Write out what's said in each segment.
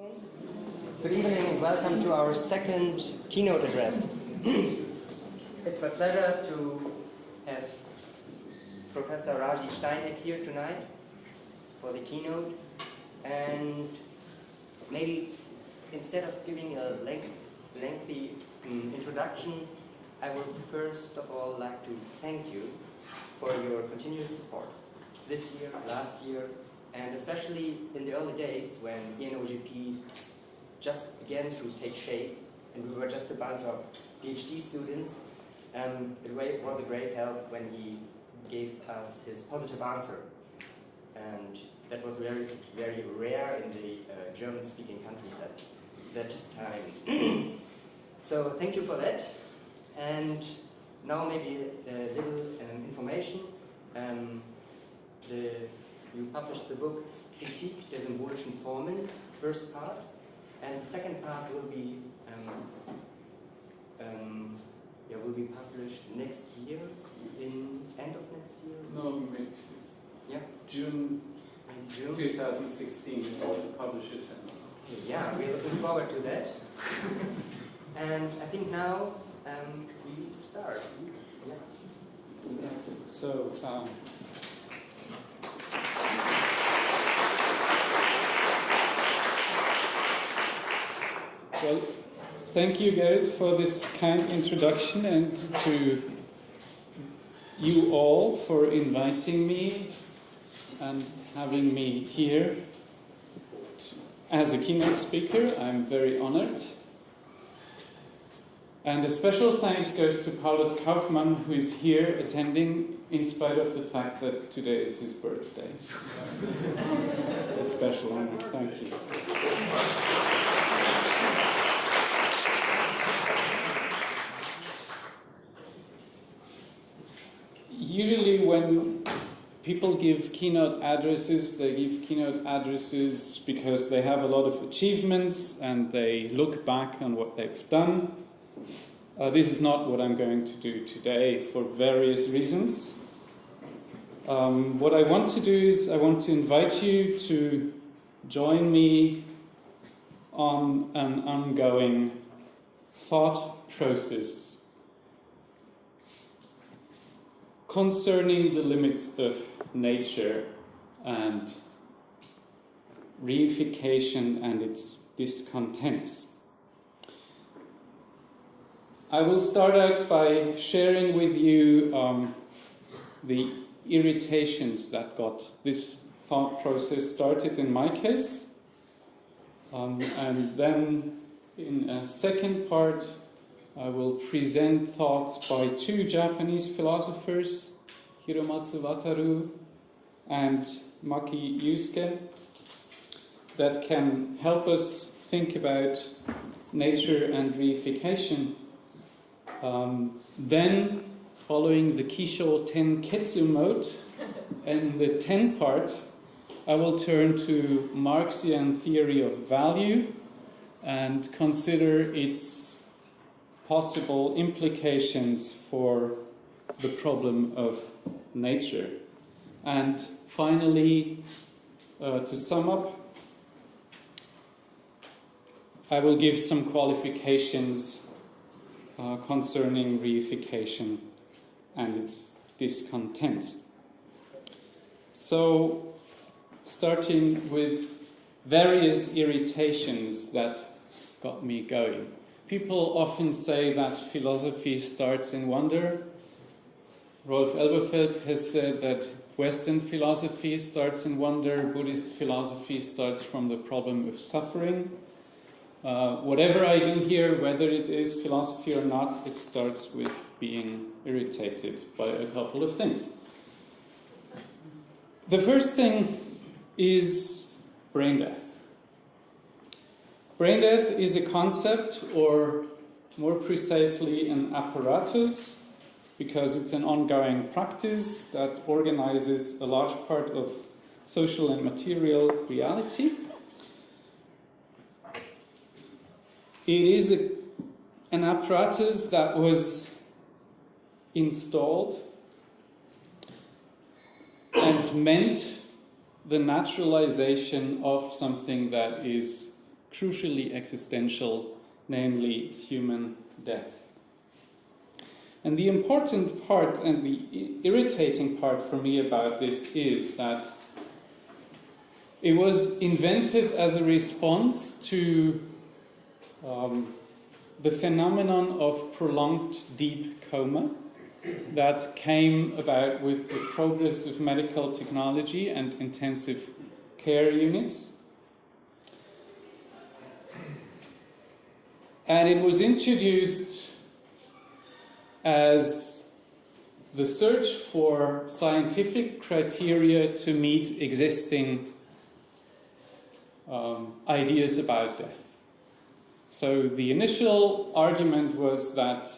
Good evening and welcome to our second keynote address. it's my pleasure to have Professor Raji Steineck here tonight for the keynote. And maybe instead of giving a length, lengthy um, introduction, I would first of all like to thank you for your continuous support this year, last year, and especially in the early days when ENOJP just began to take shape and we were just a bunch of PhD students, um, it was a great help when he gave us his positive answer. And that was very, very rare in the uh, German-speaking countries at that time. so thank you for that. And now maybe a little um, information. Um, the, you published the book Kritik der symbolischen Formen, first part, and the second part will be um, um, yeah, will be published next year, in end of next year? No, mid yeah. June, June 2016 is what the publisher says. Yeah, we're looking forward to that. and I think now um, we start. Yeah. So, um, well, thank you, Gerrit, for this kind introduction and to you all for inviting me and having me here as a keynote speaker. I'm very honored. And a special thanks goes to Paulus Kaufmann, who is here attending in spite of the fact that today is his birthday. it's a special honor. Thank you. Usually when people give keynote addresses, they give keynote addresses because they have a lot of achievements and they look back on what they've done. Uh, this is not what I'm going to do today for various reasons. Um, what I want to do is I want to invite you to join me on an ongoing thought process concerning the limits of nature and reification and its discontents. I will start out by sharing with you um, the irritations that got this thought process started in my case. Um, and then in a second part, I will present thoughts by two Japanese philosophers, Hiromatsu Wataru and Maki Yusuke, that can help us think about nature and reification. Um, then, following the Kisho Tenketsu mode and the ten part, I will turn to Marxian theory of value and consider its possible implications for the problem of nature. And finally, uh, to sum up, I will give some qualifications uh, concerning reification and its discontents. So, starting with various irritations that got me going. People often say that philosophy starts in wonder. Rolf Elberfeld has said that Western philosophy starts in wonder, Buddhist philosophy starts from the problem of suffering. Uh, whatever I do here, whether it is philosophy or not, it starts with being irritated by a couple of things. The first thing is brain death. Brain death is a concept, or more precisely, an apparatus, because it's an ongoing practice that organizes a large part of social and material reality. It is a, an apparatus that was installed and meant the naturalization of something that is crucially existential, namely human death. And the important part and the irritating part for me about this is that it was invented as a response to um, the phenomenon of prolonged deep coma that came about with the progress of medical technology and intensive care units. And it was introduced as the search for scientific criteria to meet existing um, ideas about death. So the initial argument was that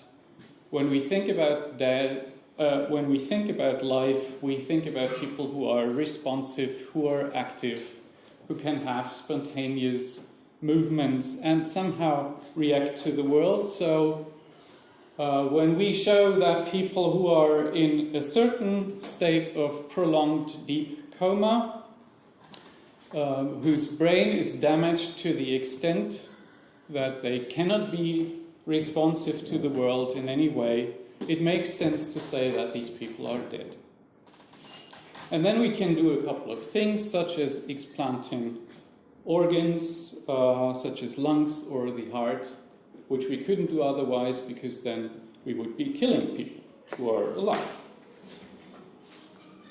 when we think about death, uh, when we think about life, we think about people who are responsive, who are active, who can have spontaneous movements and somehow react to the world. So uh, when we show that people who are in a certain state of prolonged deep coma, um, whose brain is damaged to the extent that they cannot be responsive to the world in any way, it makes sense to say that these people are dead. And then we can do a couple of things, such as explanting organs, uh, such as lungs or the heart, which we couldn't do otherwise because then we would be killing people who are alive.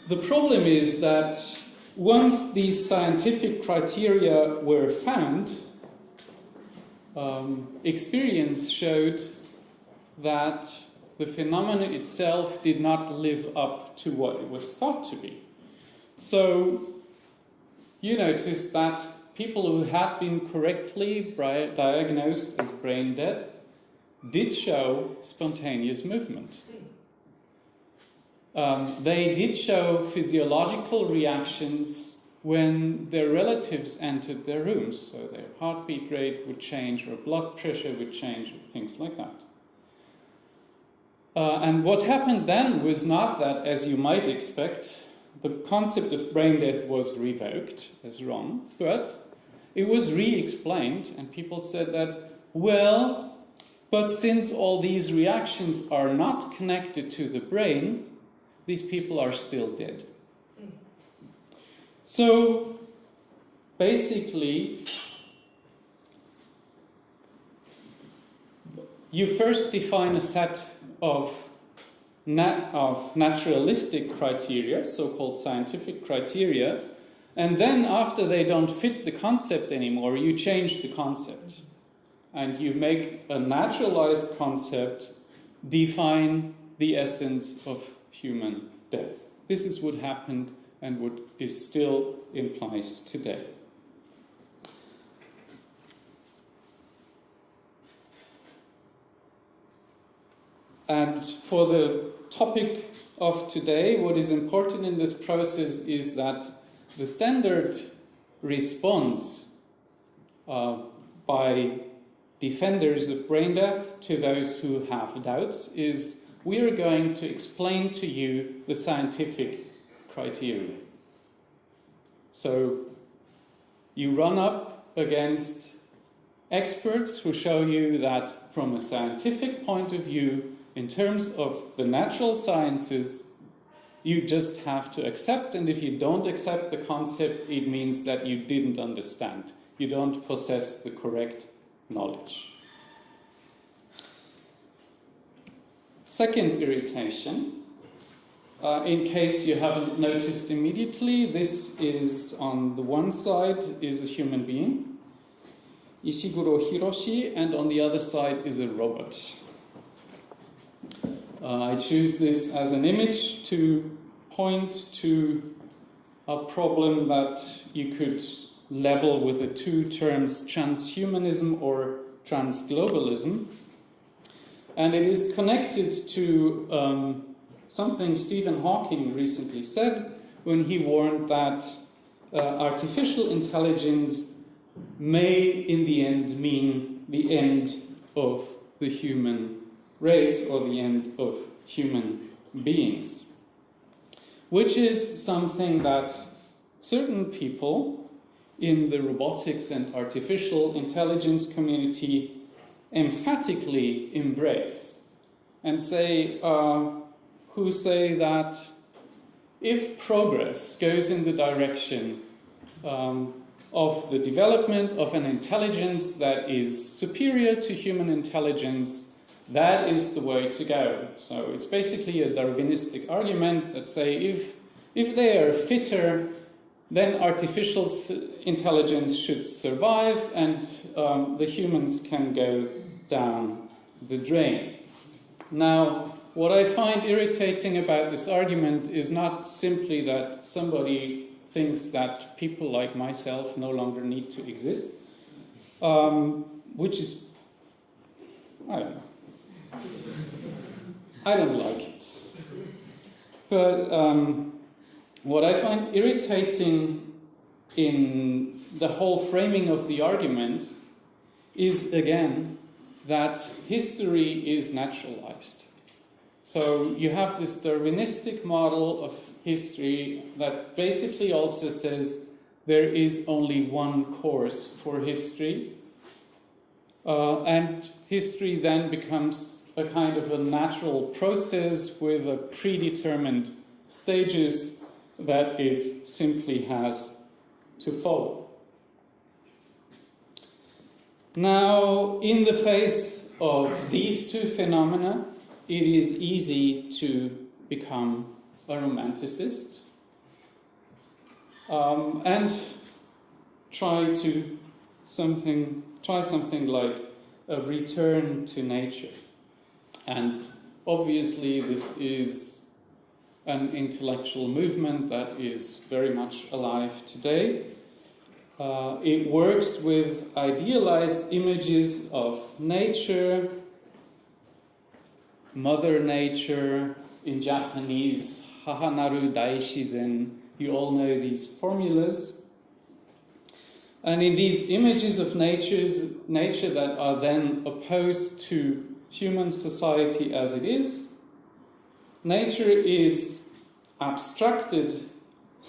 The problem is that once these scientific criteria were found, um, experience showed that the phenomenon itself did not live up to what it was thought to be. So you notice that people who had been correctly diagnosed as brain dead did show spontaneous movement. Um, they did show physiological reactions when their relatives entered their rooms, so their heartbeat rate would change, or blood pressure would change, things like that. Uh, and what happened then was not that, as you might expect, the concept of brain death was revoked as wrong, but it was re explained, and people said that, well, but since all these reactions are not connected to the brain, these people are still dead. So basically, you first define a set of, nat of naturalistic criteria, so-called scientific criteria, and then after they don't fit the concept anymore, you change the concept. And you make a naturalized concept define the essence of human death. This is what happened and what is still in place today. And for the topic of today, what is important in this process is that the standard response uh, by defenders of brain death to those who have doubts is we are going to explain to you the scientific criteria. So you run up against experts who show you that from a scientific point of view, in terms of the natural sciences, you just have to accept, and if you don't accept the concept, it means that you didn't understand. You don't possess the correct knowledge. Second irritation uh, in case you haven't noticed immediately, this is on the one side is a human being, Ishiguro Hiroshi, and on the other side is a robot. Uh, I choose this as an image to point to a problem that you could label with the two terms transhumanism or transglobalism. And it is connected to um, something Stephen Hawking recently said when he warned that uh, artificial intelligence may, in the end, mean the end of the human race or the end of human beings. Which is something that certain people in the robotics and artificial intelligence community emphatically embrace and say, uh, who say that if progress goes in the direction um, of the development of an intelligence that is superior to human intelligence, that is the way to go. So it's basically a Darwinistic argument that say if, if they are fitter, then artificial intelligence should survive and um, the humans can go down the drain. Now, what I find irritating about this argument is not simply that somebody thinks that people like myself no longer need to exist, um, which is, I don't know. I don't like it. But um, what I find irritating in the whole framing of the argument is again that history is naturalized. So you have this Darwinistic model of history that basically also says there is only one course for history. Uh, and history then becomes a kind of a natural process with a predetermined stages that it simply has to follow. Now, in the face of these two phenomena, it is easy to become a romanticist um, and try to something try something like a return to nature and obviously this is an intellectual movement that is very much alive today uh, it works with idealized images of nature mother nature in japanese Hahanaru Daishizen. You all know these formulas. And in these images of natures, nature that are then opposed to human society as it is, nature is abstracted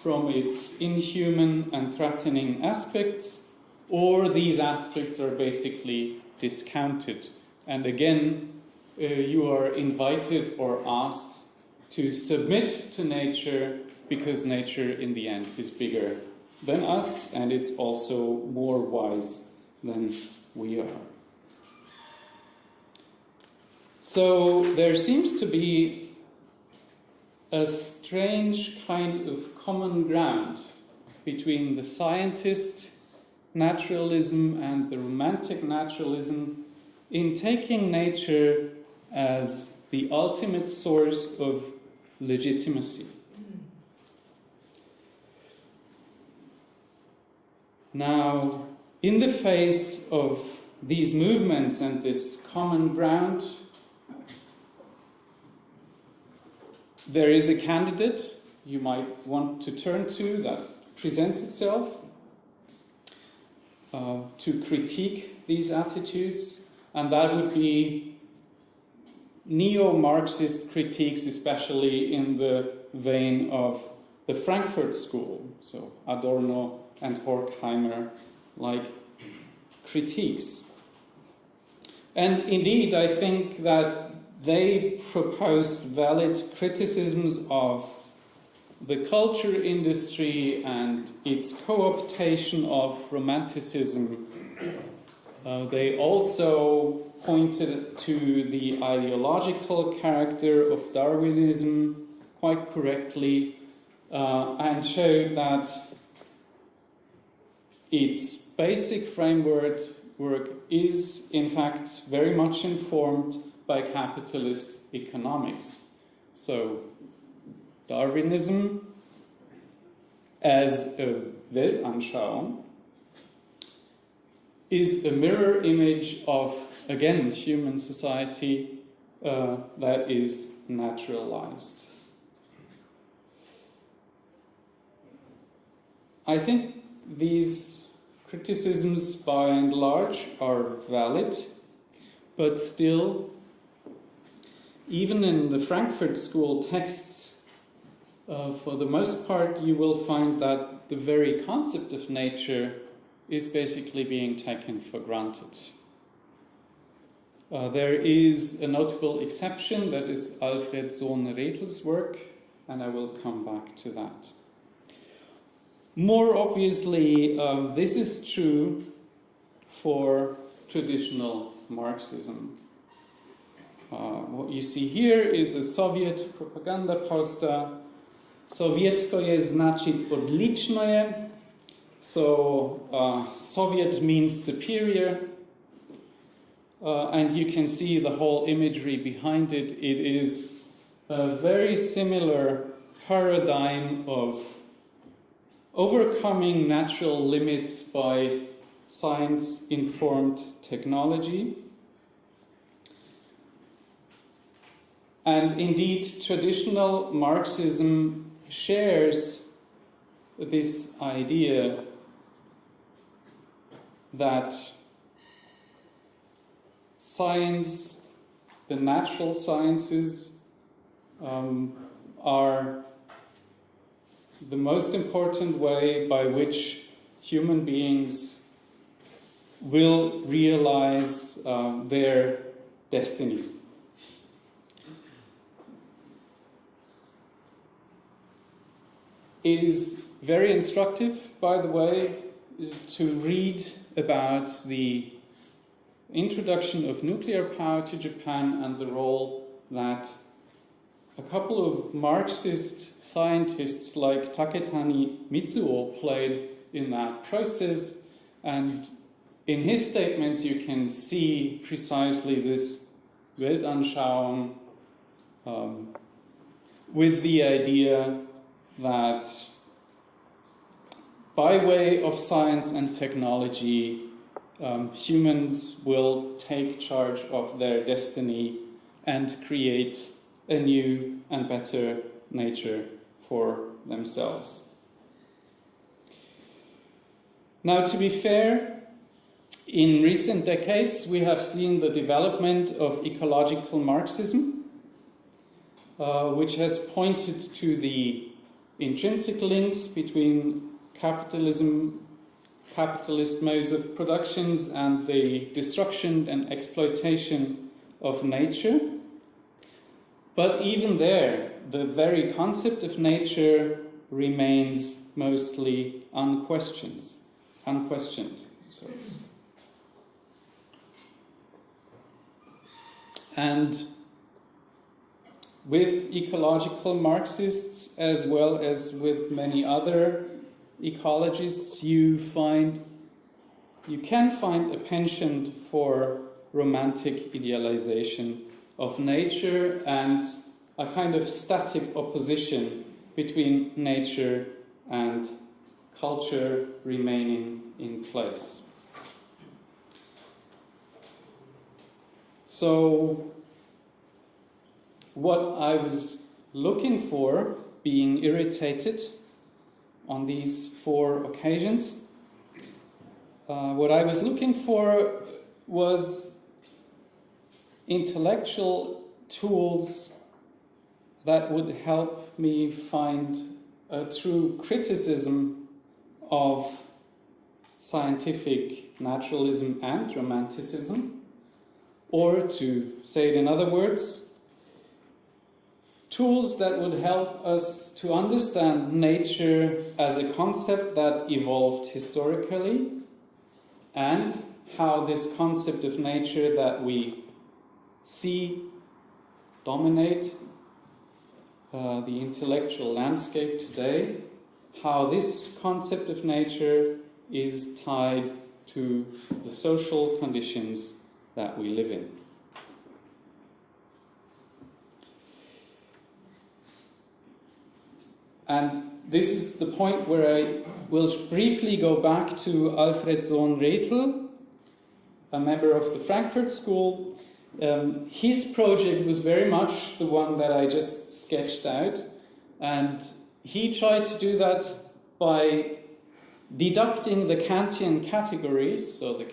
from its inhuman and threatening aspects, or these aspects are basically discounted. And again, uh, you are invited or asked to submit to nature because nature in the end is bigger than us and it's also more wise than we are. So there seems to be a strange kind of common ground between the scientist naturalism and the romantic naturalism in taking nature as the ultimate source of legitimacy. Now, in the face of these movements and this common ground, there is a candidate you might want to turn to that presents itself uh, to critique these attitudes, and that would be neo-Marxist critiques, especially in the vein of the Frankfurt School, so Adorno and Horkheimer, like critiques. And indeed, I think that they proposed valid criticisms of the culture industry and its co-optation of romanticism. Uh, they also pointed to the ideological character of Darwinism quite correctly uh, and showed that its basic framework work is in fact very much informed by capitalist economics. So Darwinism as a Weltanschauung is a mirror image of again, human society uh, that is naturalized. I think these criticisms by and large are valid, but still, even in the Frankfurt School texts, uh, for the most part, you will find that the very concept of nature is basically being taken for granted. Uh, there is a notable exception, that is Alfred Sohn-Rethel's work, and I will come back to that. More obviously, um, this is true for traditional Marxism. Uh, what you see here is a Soviet propaganda poster. Sovietskoye значит odličnoje. So uh, Soviet means superior. Uh, and you can see the whole imagery behind it. It is a very similar paradigm of overcoming natural limits by science informed technology. And indeed, traditional Marxism shares this idea that science, the natural sciences, um, are the most important way by which human beings will realize um, their destiny. It is very instructive, by the way, to read about the introduction of nuclear power to Japan and the role that a couple of Marxist scientists like Taketani Mitsuo played in that process. And in his statements, you can see precisely this Weltanschauung um, with the idea that by way of science and technology, um, humans will take charge of their destiny and create a new and better nature for themselves. Now, to be fair, in recent decades we have seen the development of ecological Marxism, uh, which has pointed to the intrinsic links between capitalism, capitalist modes of productions and the destruction and exploitation of nature. But even there, the very concept of nature remains mostly unquestioned. Unquestioned. Sorry. And with ecological Marxists, as well as with many other ecologists, you find you can find a penchant for romantic idealization of nature and a kind of static opposition between nature and culture remaining in place. So, what I was looking for, being irritated on these four occasions, uh, what I was looking for was intellectual tools that would help me find a true criticism of scientific naturalism and romanticism, or to say it in other words, tools that would help us to understand nature as a concept that evolved historically and how this concept of nature that we see dominate uh, the intellectual landscape today, how this concept of nature is tied to the social conditions that we live in. And this is the point where I will briefly go back to Alfred Sohn-Rethel, a member of the Frankfurt School. Um, his project was very much the one that I just sketched out, and he tried to do that by deducting the Kantian categories, so the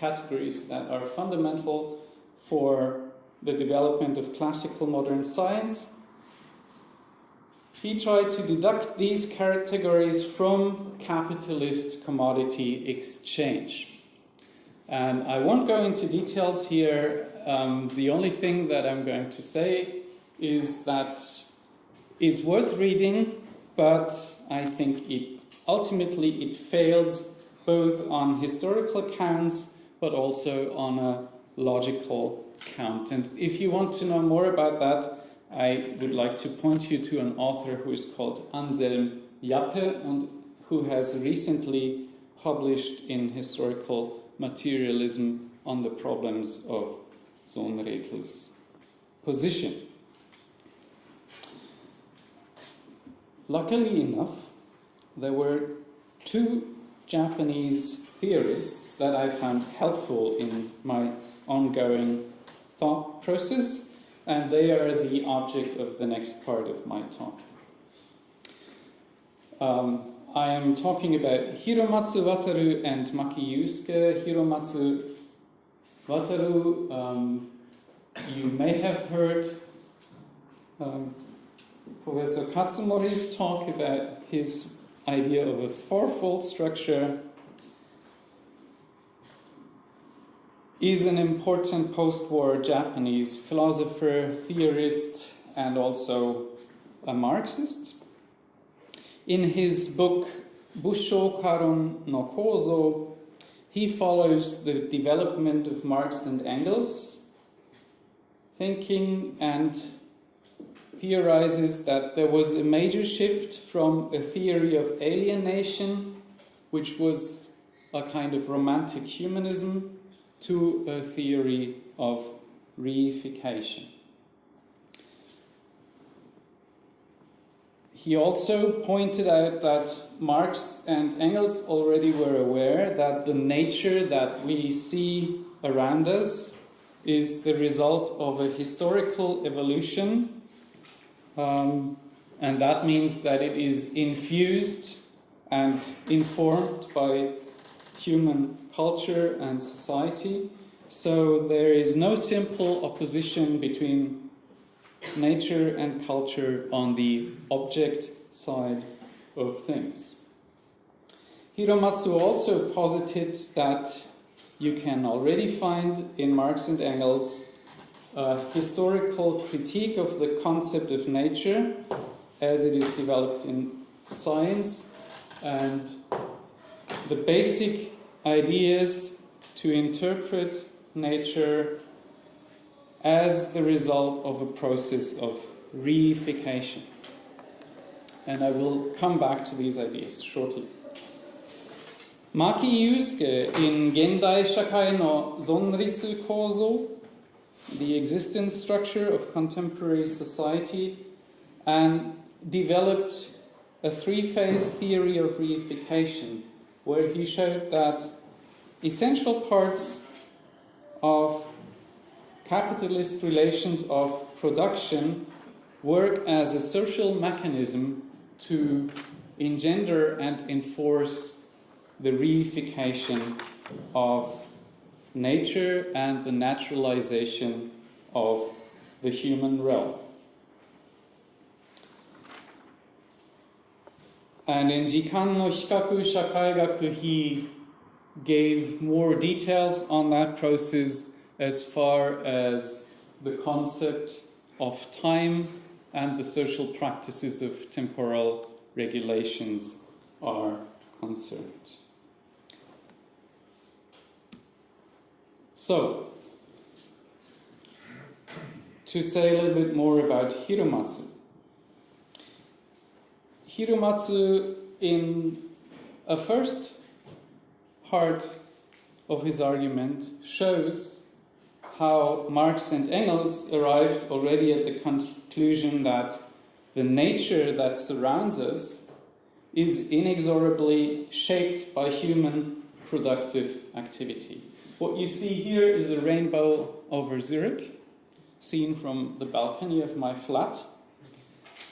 categories that are fundamental for the development of classical modern science, he tried to deduct these categories from capitalist commodity exchange. And I won't go into details here. Um, the only thing that I'm going to say is that it's worth reading, but I think it ultimately it fails both on historical accounts but also on a logical count. And if you want to know more about that, I would like to point you to an author who is called Anselm Jappe and who has recently published in Historical Materialism on the problems of Sohn-Rethel's position. Luckily enough, there were two Japanese theorists that I found helpful in my ongoing thought process, and they are the object of the next part of my talk. Um, I am talking about Hiromatsu Wataru and Maki Yusuke. Hiromatsu Wataru, um, you may have heard um, Professor Katsumori's talk about his idea of a fourfold structure is an important post-war Japanese philosopher, theorist, and also a Marxist. In his book Busho Karon no Kozo, he follows the development of Marx and Engels thinking and theorizes that there was a major shift from a theory of alienation, which was a kind of romantic humanism, to a theory of reification. He also pointed out that Marx and Engels already were aware that the nature that we see around us is the result of a historical evolution, um, and that means that it is infused and informed by human culture and society. So there is no simple opposition between nature and culture on the object side of things. Hiromatsu also posited that you can already find in Marx and Engels a historical critique of the concept of nature as it is developed in science and the basic ideas to interpret nature as the result of a process of reification. And I will come back to these ideas shortly. Maki Yusuke in Gendai Shakai no Sonritsu Kozo, the existence structure of contemporary society, and developed a three-phase theory of reification where he showed that essential parts of capitalist relations of production work as a social mechanism to engender and enforce the reification of nature and the naturalization of the human realm. And in Jikan no Hikaku Shakaigaku, he gave more details on that process as far as the concept of time and the social practices of temporal regulations are concerned. So, to say a little bit more about Hiromatsu. Hiromatsu, in a first part of his argument, shows how Marx and Engels arrived already at the conclusion that the nature that surrounds us is inexorably shaped by human productive activity. What you see here is a rainbow over Zurich, seen from the balcony of my flat.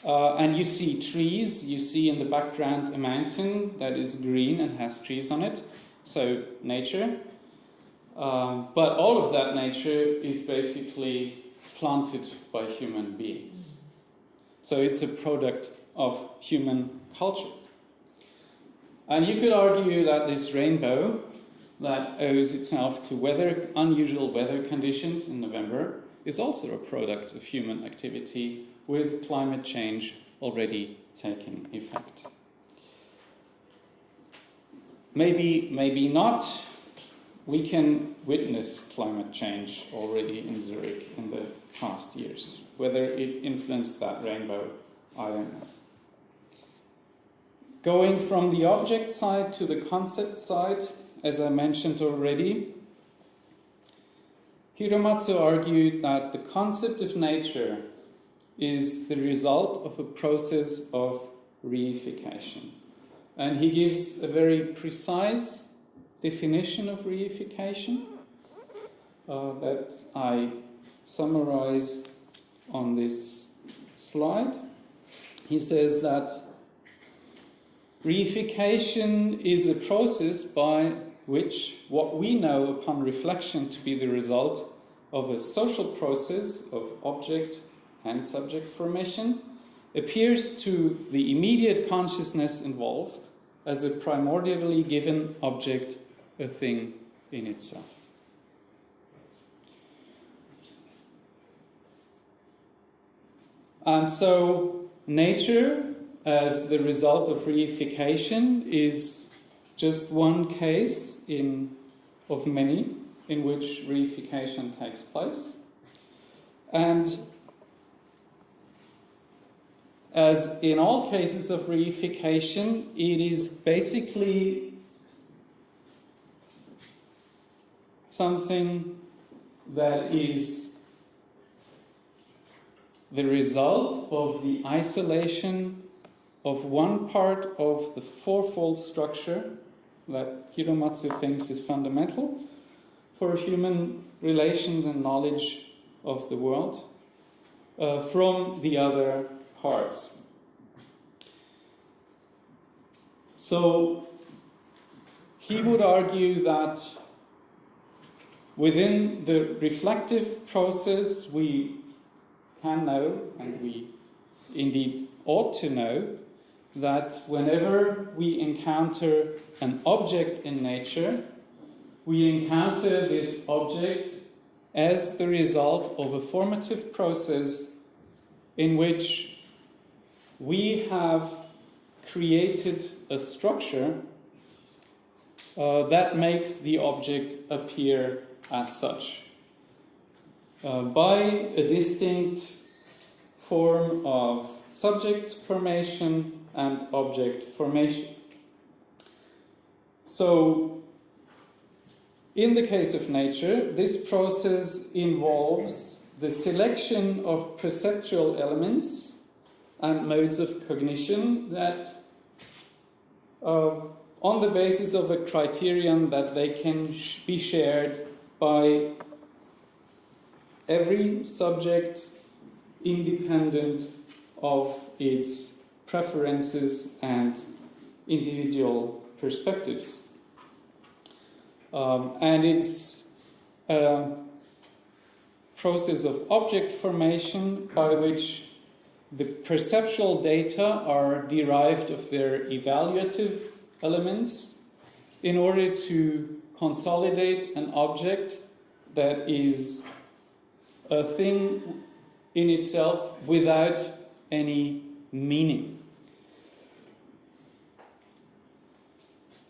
Uh, and you see trees, you see in the background a mountain that is green and has trees on it, so nature. Uh, but all of that nature is basically planted by human beings. So it's a product of human culture. And you could argue that this rainbow that owes itself to weather, unusual weather conditions in November is also a product of human activity with climate change already taking effect. Maybe, maybe not. We can witness climate change already in Zurich in the past years. Whether it influenced that rainbow, I don't know. Going from the object side to the concept side, as I mentioned already, Hiromatsu argued that the concept of nature is the result of a process of reification. And he gives a very precise definition of reification uh, that I summarize on this slide. He says that reification is a process by which what we know upon reflection to be the result of a social process of object and subject formation appears to the immediate consciousness involved as a primordially given object, a thing in itself. And so, nature, as the result of reification, is just one case in, of many in which reification takes place. And as in all cases of reification, it is basically something that is the result of the isolation of one part of the fourfold structure that Hiromatsu thinks is fundamental for human relations and knowledge of the world uh, from the other parts. So he would argue that within the reflective process we can know, and we indeed ought to know, that whenever we encounter an object in nature, we encounter this object as the result of a formative process in which we have created a structure uh, that makes the object appear as such. Uh, by a distinct form of subject formation and object formation. So, in the case of nature, this process involves the selection of perceptual elements and modes of cognition that, uh, on the basis of a criterion that they can sh be shared by every subject independent of its preferences and individual perspectives. Um, and it's a process of object formation by which the perceptual data are derived of their evaluative elements in order to consolidate an object that is a thing in itself without any meaning.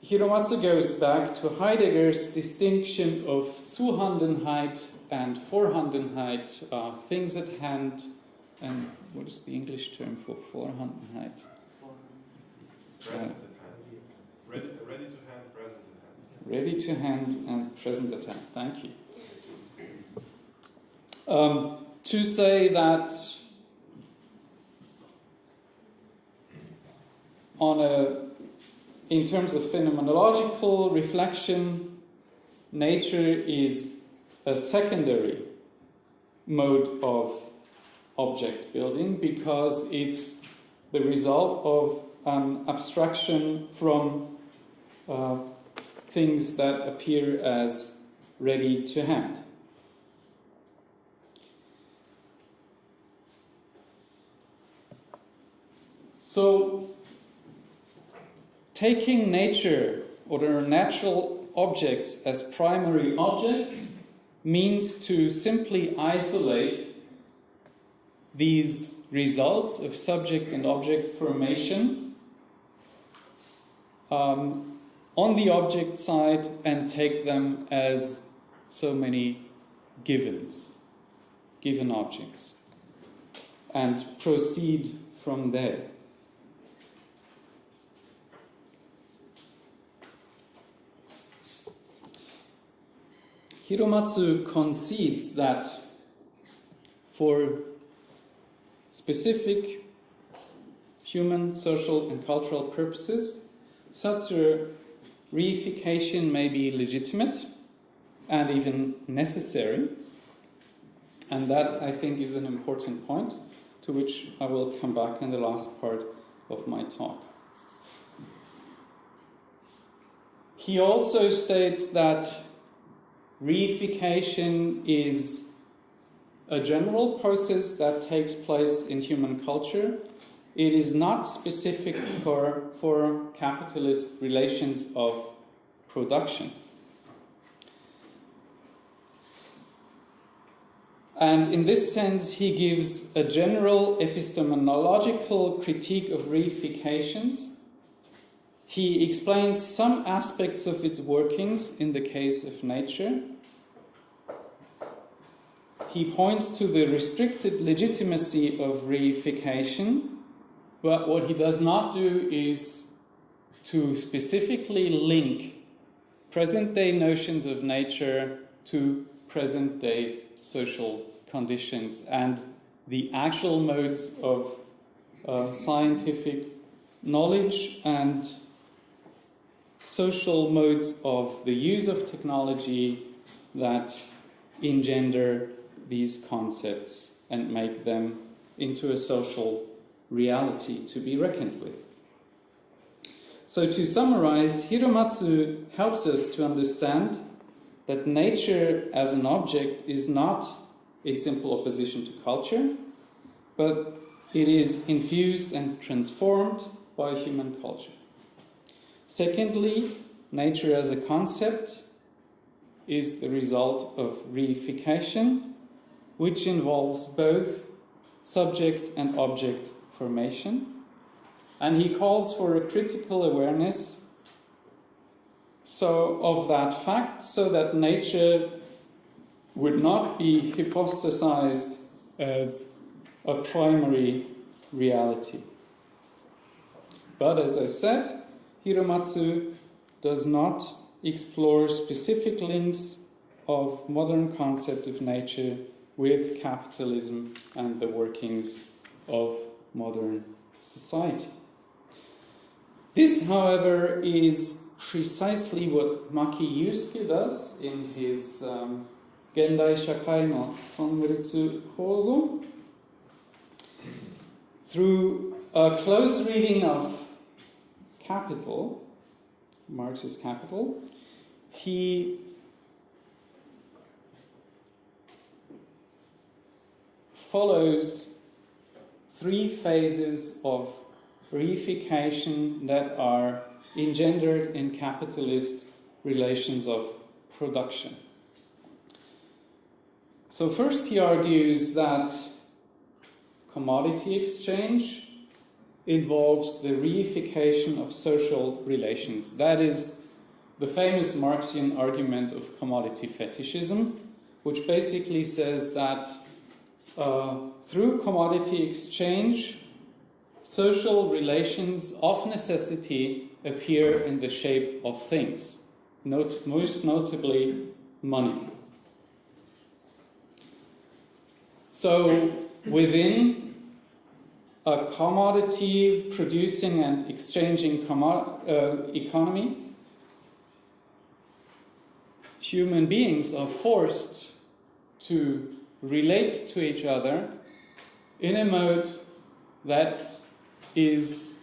Hiromatsu goes back to Heidegger's distinction of Zuhandenheit and Vorhandenheit, uh, things at hand, and what is the English term for Vorhandenheit? Present at hand. Ready, ready to hand, present at hand. Ready to hand and present at hand. Thank you. Um, to say that on a in terms of phenomenological reflection, nature is a secondary mode of object building because it's the result of an abstraction from uh, things that appear as ready to hand. So, taking nature or natural objects as primary objects means to simply isolate these results of subject and object formation um, on the object side and take them as so many givens, given objects, and proceed from there. Hiromatsu concedes that for specific human, social, and cultural purposes, such a reification may be legitimate and even necessary. And that, I think, is an important point to which I will come back in the last part of my talk. He also states that reification is a general process that takes place in human culture. It is not specific for, for capitalist relations of production. And in this sense, he gives a general epistemological critique of reifications. He explains some aspects of its workings in the case of nature. He points to the restricted legitimacy of reification, but what he does not do is to specifically link present day notions of nature to present day social conditions and the actual modes of uh, scientific knowledge and social modes of the use of technology that engender these concepts and make them into a social reality to be reckoned with. So, to summarize, Hiromatsu helps us to understand that nature as an object is not in simple opposition to culture, but it is infused and transformed by human culture. Secondly, nature as a concept is the result of reification, which involves both subject and object formation. And he calls for a critical awareness so of that fact so that nature would not be hypostasized as a primary reality. But as I said, Hiromatsu does not explore specific links of modern concept of nature with capitalism and the workings of modern society. This, however, is precisely what Maki Yusuke does in his um, Gendai Shakai no Sonritsu Kozo. Through a close reading of Capital, Marx's Capital, he follows three phases of reification that are engendered in capitalist relations of production. So, first, he argues that commodity exchange involves the reification of social relations. That is the famous Marxian argument of commodity fetishism, which basically says that uh, through commodity exchange, social relations of necessity appear in the shape of things, Note, most notably money. So, within a commodity producing and exchanging uh, economy, human beings are forced to relate to each other in a mode that is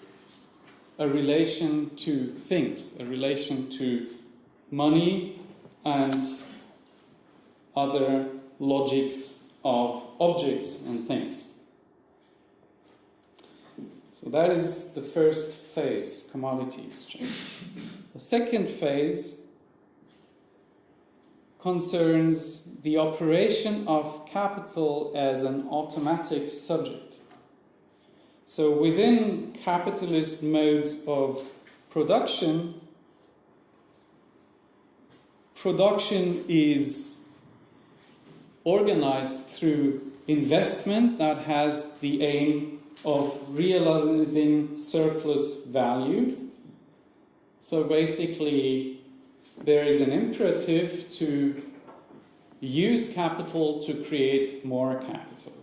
a relation to things, a relation to money and other logics of objects and things. So that is the first phase, commodity exchange. The second phase concerns the operation of capital as an automatic subject. So within capitalist modes of production, production is organized through investment that has the aim of realizing surplus value. So basically, there is an imperative to use capital to create more capital.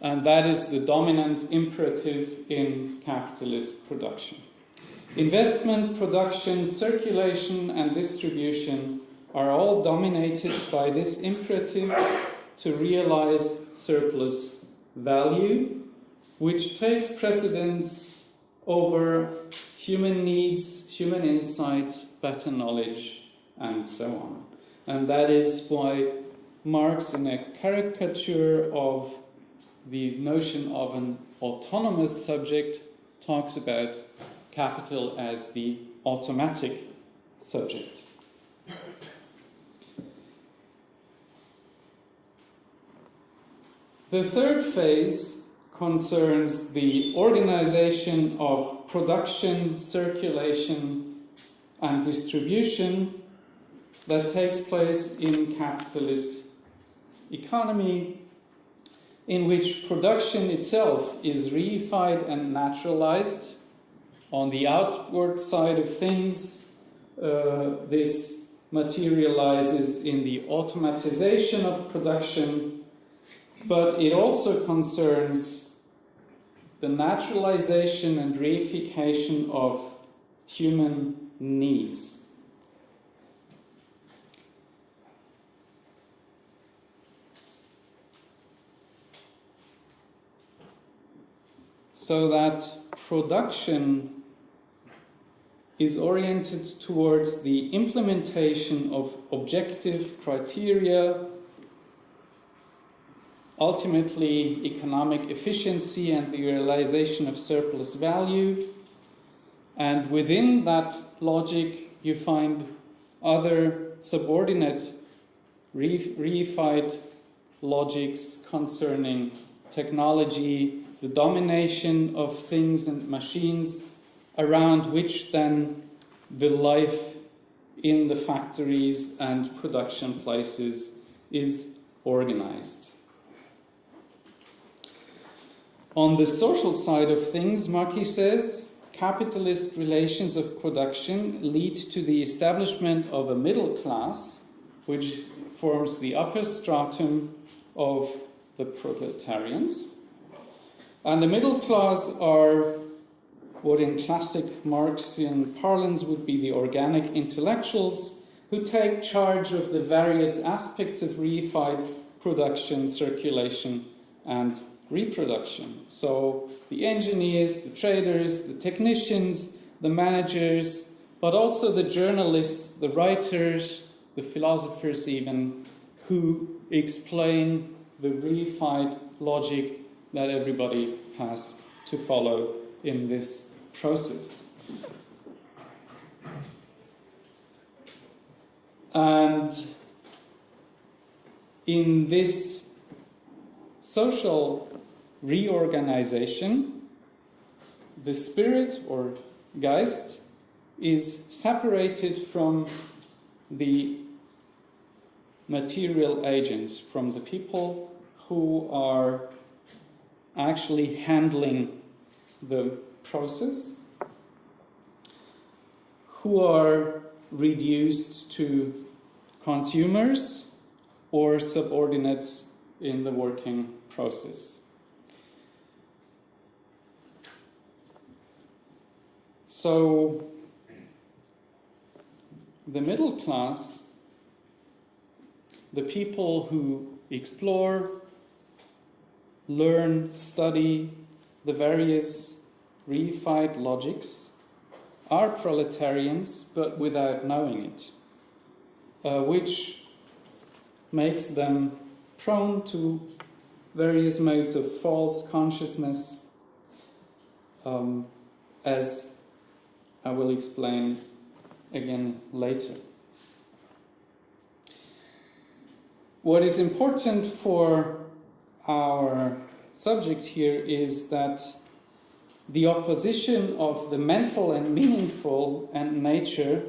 And that is the dominant imperative in capitalist production. Investment, production, circulation, and distribution are all dominated by this imperative to realize surplus value, which takes precedence over human needs, human insights, better knowledge, and so on. And that is why Marx, in a caricature of the notion of an autonomous subject, talks about capital as the automatic subject. The third phase concerns the organization of production, circulation, and distribution that takes place in capitalist economy in which production itself is reified and naturalized. On the outward side of things, uh, this materializes in the automatization of production but it also concerns the naturalization and reification of human needs. So that production is oriented towards the implementation of objective criteria ultimately economic efficiency and the realization of surplus value. And within that logic, you find other subordinate reified logics concerning technology, the domination of things and machines, around which then the life in the factories and production places is organized. On the social side of things, Maki says capitalist relations of production lead to the establishment of a middle class, which forms the upper stratum of the proletarians. And the middle class are what in classic Marxian parlance would be the organic intellectuals who take charge of the various aspects of reified production, circulation, and reproduction. So the engineers, the traders, the technicians, the managers, but also the journalists, the writers, the philosophers even, who explain the reified logic that everybody has to follow in this process. And in this social reorganization, the spirit or Geist is separated from the material agents, from the people who are actually handling the process, who are reduced to consumers or subordinates in the working process. So, the middle class, the people who explore, learn, study the various reified logics, are proletarians but without knowing it, uh, which makes them prone to various modes of false consciousness um, as I will explain again later. What is important for our subject here is that the opposition of the mental and meaningful and nature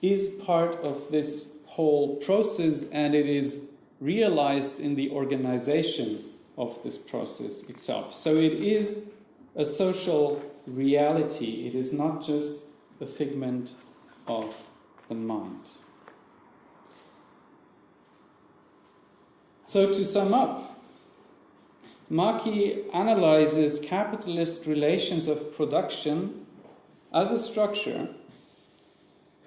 is part of this whole process and it is realized in the organization of this process itself. So it is a social reality, it is not just a figment of the mind. So, to sum up, Maki analyzes capitalist relations of production as a structure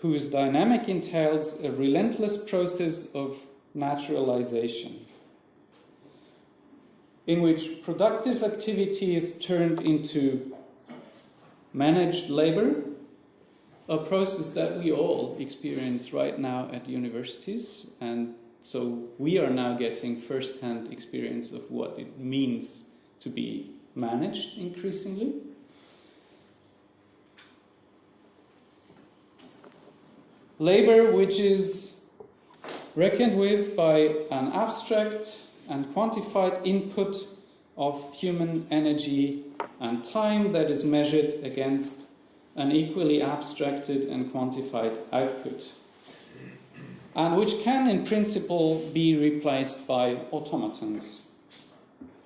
whose dynamic entails a relentless process of naturalization, in which productive activity is turned into managed labor, a process that we all experience right now at universities and so we are now getting first-hand experience of what it means to be managed increasingly. Labor, which is reckoned with by an abstract and quantified input of human energy and time that is measured against an equally abstracted and quantified output and which can in principle be replaced by automatons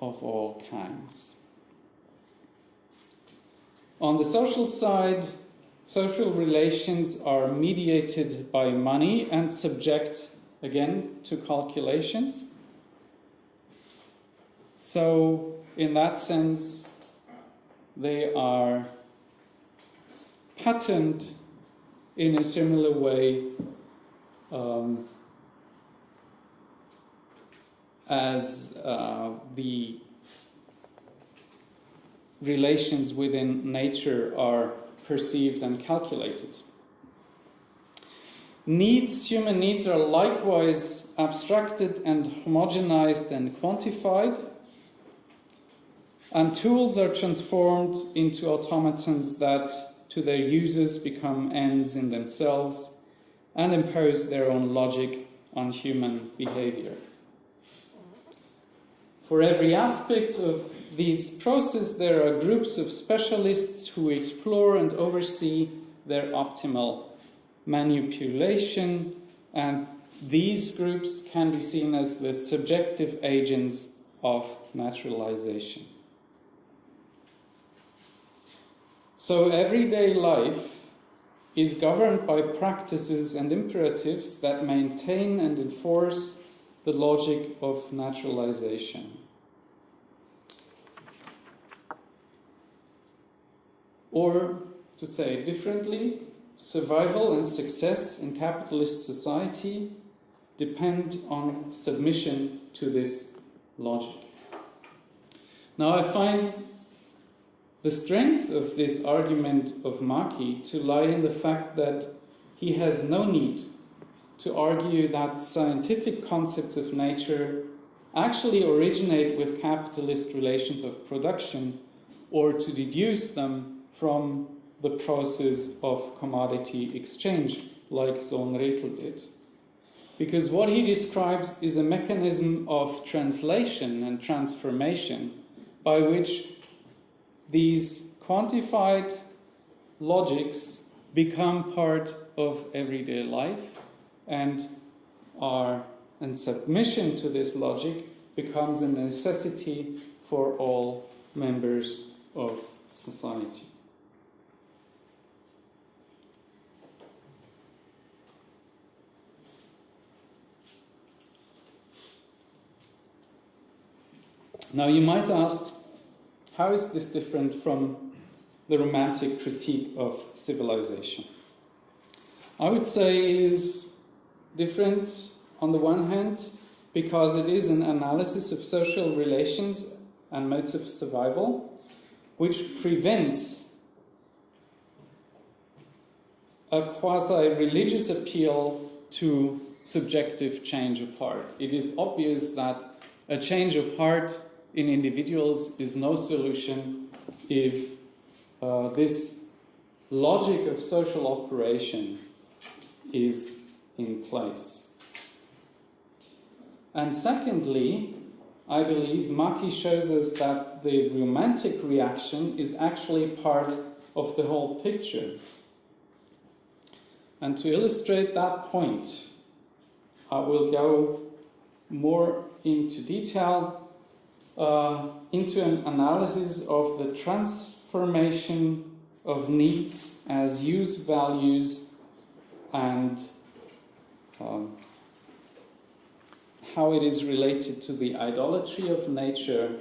of all kinds. On the social side, social relations are mediated by money and subject again to calculations. So, in that sense, they are patterned in a similar way um, as uh, the relations within nature are perceived and calculated. Needs, human needs, are likewise abstracted and homogenized and quantified, and tools are transformed into automatons that, to their users, become ends in themselves and impose their own logic on human behavior. For every aspect of these processes, there are groups of specialists who explore and oversee their optimal manipulation, and these groups can be seen as the subjective agents of naturalization. So, everyday life is governed by practices and imperatives that maintain and enforce the logic of naturalization. Or, to say differently, survival and success in capitalist society depend on submission to this logic. Now, I find the strength of this argument of Maki to lie in the fact that he has no need to argue that scientific concepts of nature actually originate with capitalist relations of production or to deduce them from the process of commodity exchange, like Sohn-Rethel did. Because what he describes is a mechanism of translation and transformation by which these quantified logics become part of everyday life and are and submission to this logic becomes a necessity for all members of society. Now you might ask, how is this different from the romantic critique of civilization? I would say it is different on the one hand because it is an analysis of social relations and modes of survival which prevents a quasi religious appeal to subjective change of heart. It is obvious that a change of heart in individuals is no solution if uh, this logic of social operation is in place. And secondly, I believe Maki shows us that the romantic reaction is actually part of the whole picture. And to illustrate that point, I will go more into detail uh, into an analysis of the transformation of needs as use values and um, how it is related to the idolatry of nature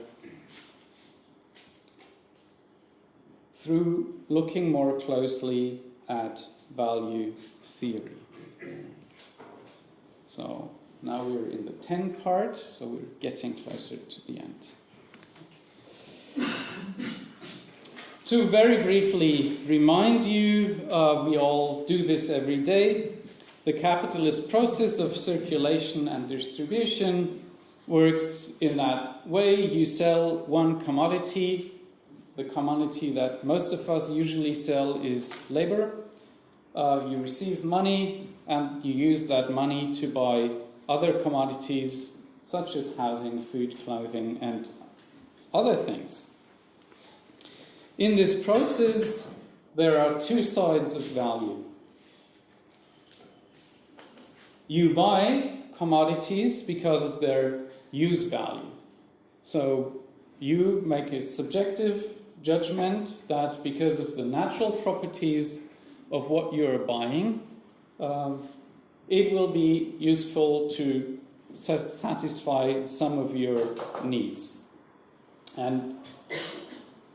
through looking more closely at value theory. So now we're in the 10 part, so we're getting closer to the end. to very briefly remind you, uh, we all do this every day. The capitalist process of circulation and distribution works in that way. You sell one commodity. The commodity that most of us usually sell is labor. Uh, you receive money and you use that money to buy other commodities such as housing, food, clothing, and other things. In this process, there are two sides of value. You buy commodities because of their use value. So you make a subjective judgment that because of the natural properties of what you're buying, um, it will be useful to satisfy some of your needs. And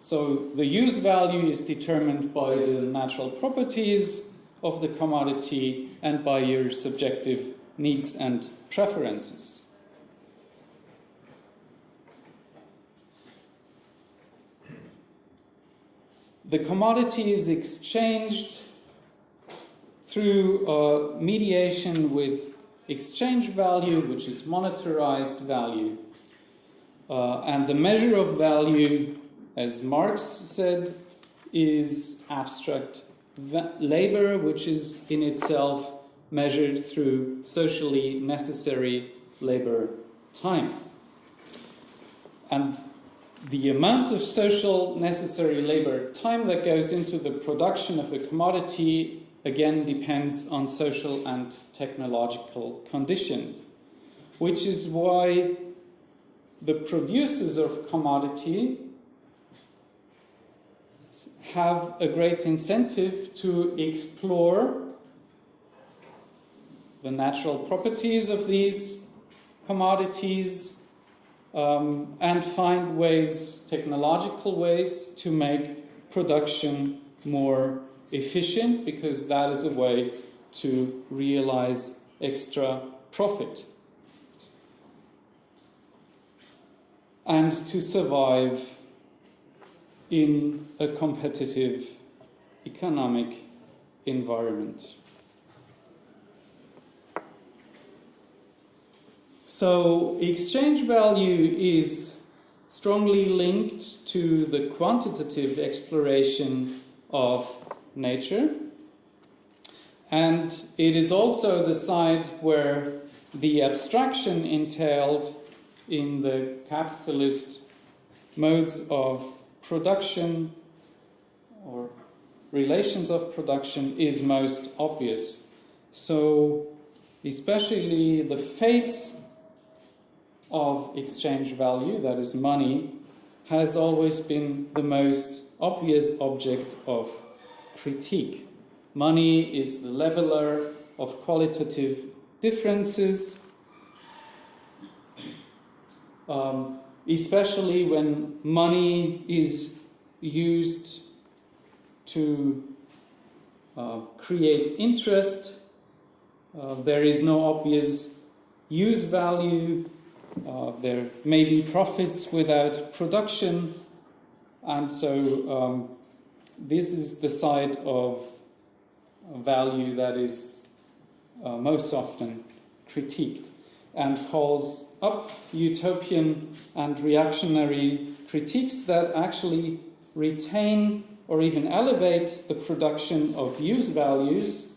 so the use value is determined by the natural properties of the commodity and by your subjective needs and preferences. The commodity is exchanged through uh, mediation with exchange value, which is monetarized value. Uh, and the measure of value as Marx said, is abstract labor, which is in itself measured through socially necessary labor time. And the amount of social necessary labor time that goes into the production of a commodity again depends on social and technological conditions, which is why the producers of commodity have a great incentive to explore the natural properties of these commodities um, and find ways, technological ways, to make production more efficient because that is a way to realize extra profit. And to survive in a competitive economic environment. So exchange value is strongly linked to the quantitative exploration of nature. And it is also the side where the abstraction entailed in the capitalist modes of production or relations of production is most obvious. So especially the face of exchange value, that is money, has always been the most obvious object of critique. Money is the leveler of qualitative differences. Um, especially when money is used to uh, create interest. Uh, there is no obvious use value. Uh, there may be profits without production. And so um, this is the side of value that is uh, most often critiqued and calls up utopian and reactionary critiques that actually retain or even elevate the production of use values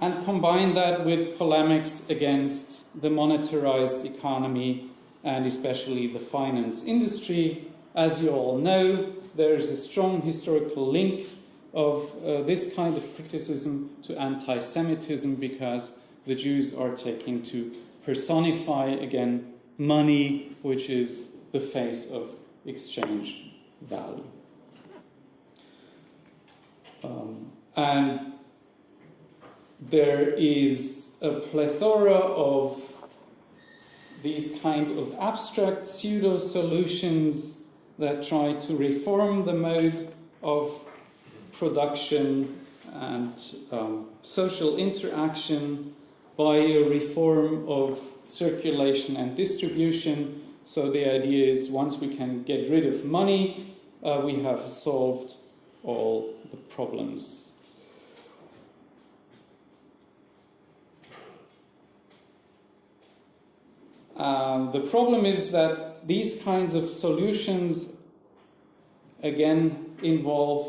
and combine that with polemics against the monetarized economy and especially the finance industry. As you all know, there is a strong historical link of uh, this kind of criticism to anti Semitism because the Jews are taking to personify again money, which is the face of exchange value. Um, and there is a plethora of these kind of abstract pseudo solutions that try to reform the mode of production and um, social interaction by a reform of circulation and distribution. So the idea is once we can get rid of money, uh, we have solved all the problems. Um, the problem is that these kinds of solutions again involve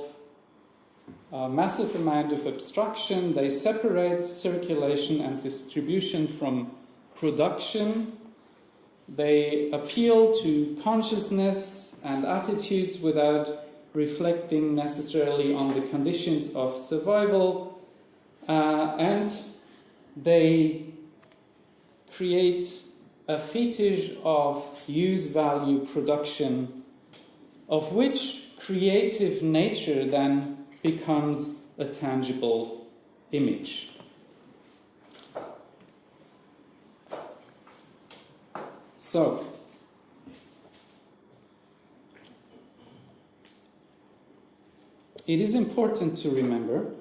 a massive amount of abstraction. They separate circulation and distribution from production. They appeal to consciousness and attitudes without reflecting necessarily on the conditions of survival. Uh, and they create a fetish of use value production, of which creative nature then becomes a tangible image. So, it is important to remember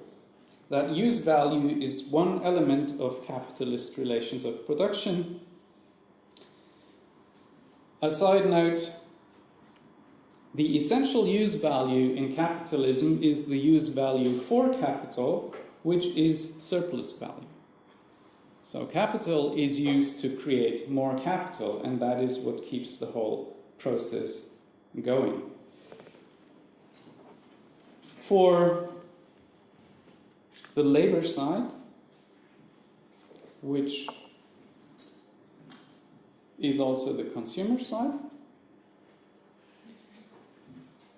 that use value is one element of capitalist relations of production. A side note the essential use value in capitalism is the use value for capital, which is surplus value. So capital is used to create more capital, and that is what keeps the whole process going. For the labor side, which is also the consumer side,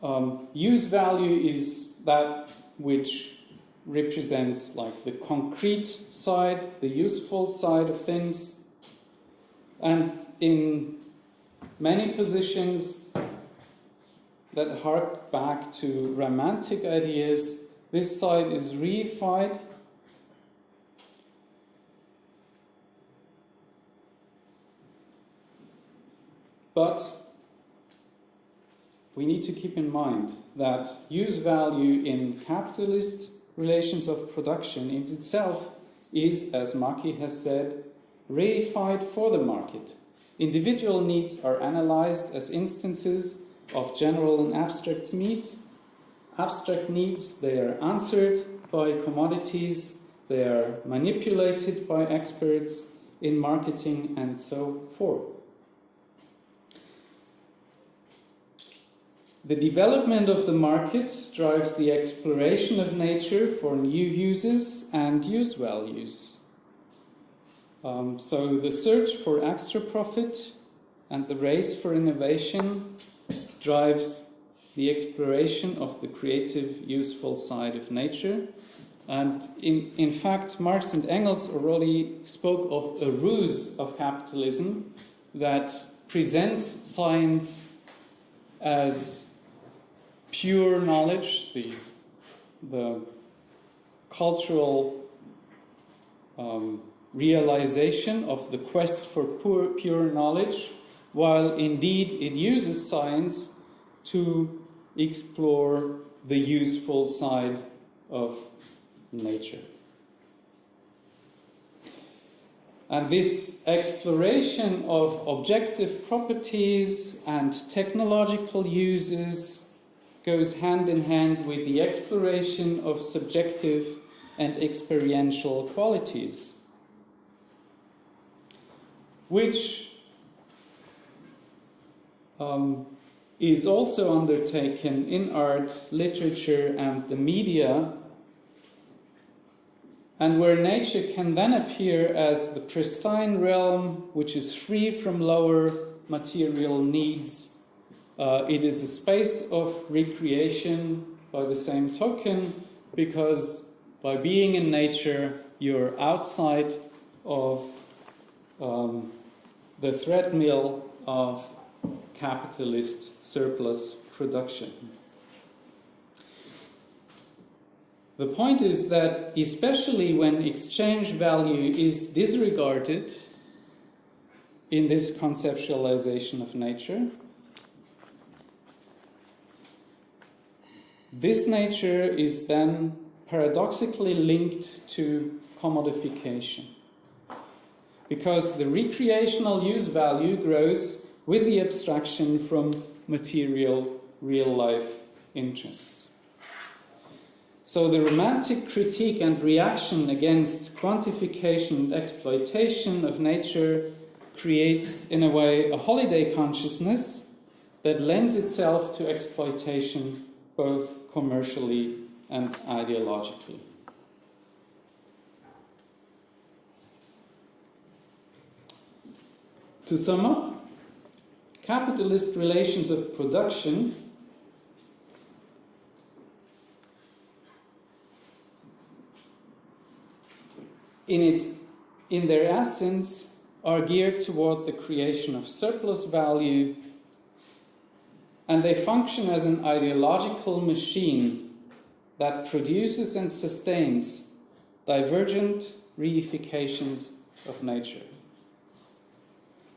um, use value is that which represents like the concrete side, the useful side of things. And in many positions that hark back to romantic ideas, this side is reified. But we need to keep in mind that use value in capitalist relations of production in itself is, as Maki has said, reified for the market. Individual needs are analyzed as instances of general and abstract needs. Abstract needs, they are answered by commodities, they are manipulated by experts in marketing and so forth. The development of the market drives the exploration of nature for new uses and use values. Um, so the search for extra profit and the race for innovation drives the exploration of the creative, useful side of nature. And in, in fact, Marx and Engels already spoke of a ruse of capitalism that presents science as pure knowledge, the, the cultural um, realization of the quest for pure, pure knowledge, while indeed it uses science to explore the useful side of nature. And this exploration of objective properties and technological uses goes hand in hand with the exploration of subjective and experiential qualities, which um, is also undertaken in art, literature, and the media, and where nature can then appear as the pristine realm which is free from lower material needs. Uh, it is a space of recreation by the same token, because by being in nature, you're outside of um, the threadmill of capitalist surplus production. The point is that, especially when exchange value is disregarded in this conceptualization of nature, this nature is then paradoxically linked to commodification. Because the recreational use value grows with the abstraction from material real life interests. So the romantic critique and reaction against quantification and exploitation of nature creates, in a way, a holiday consciousness that lends itself to exploitation both commercially and ideologically. To sum up, capitalist relations of production in its in their essence are geared toward the creation of surplus value and they function as an ideological machine that produces and sustains divergent reifications of nature.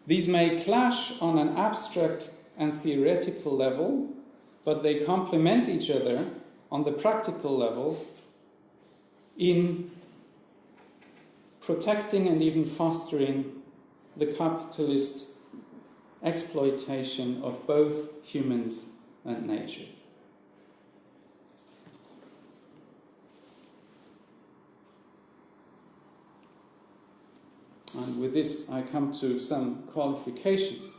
These may clash on an abstract and theoretical level, but they complement each other on the practical level in protecting and even fostering the capitalist exploitation of both humans and nature. And with this, I come to some qualifications.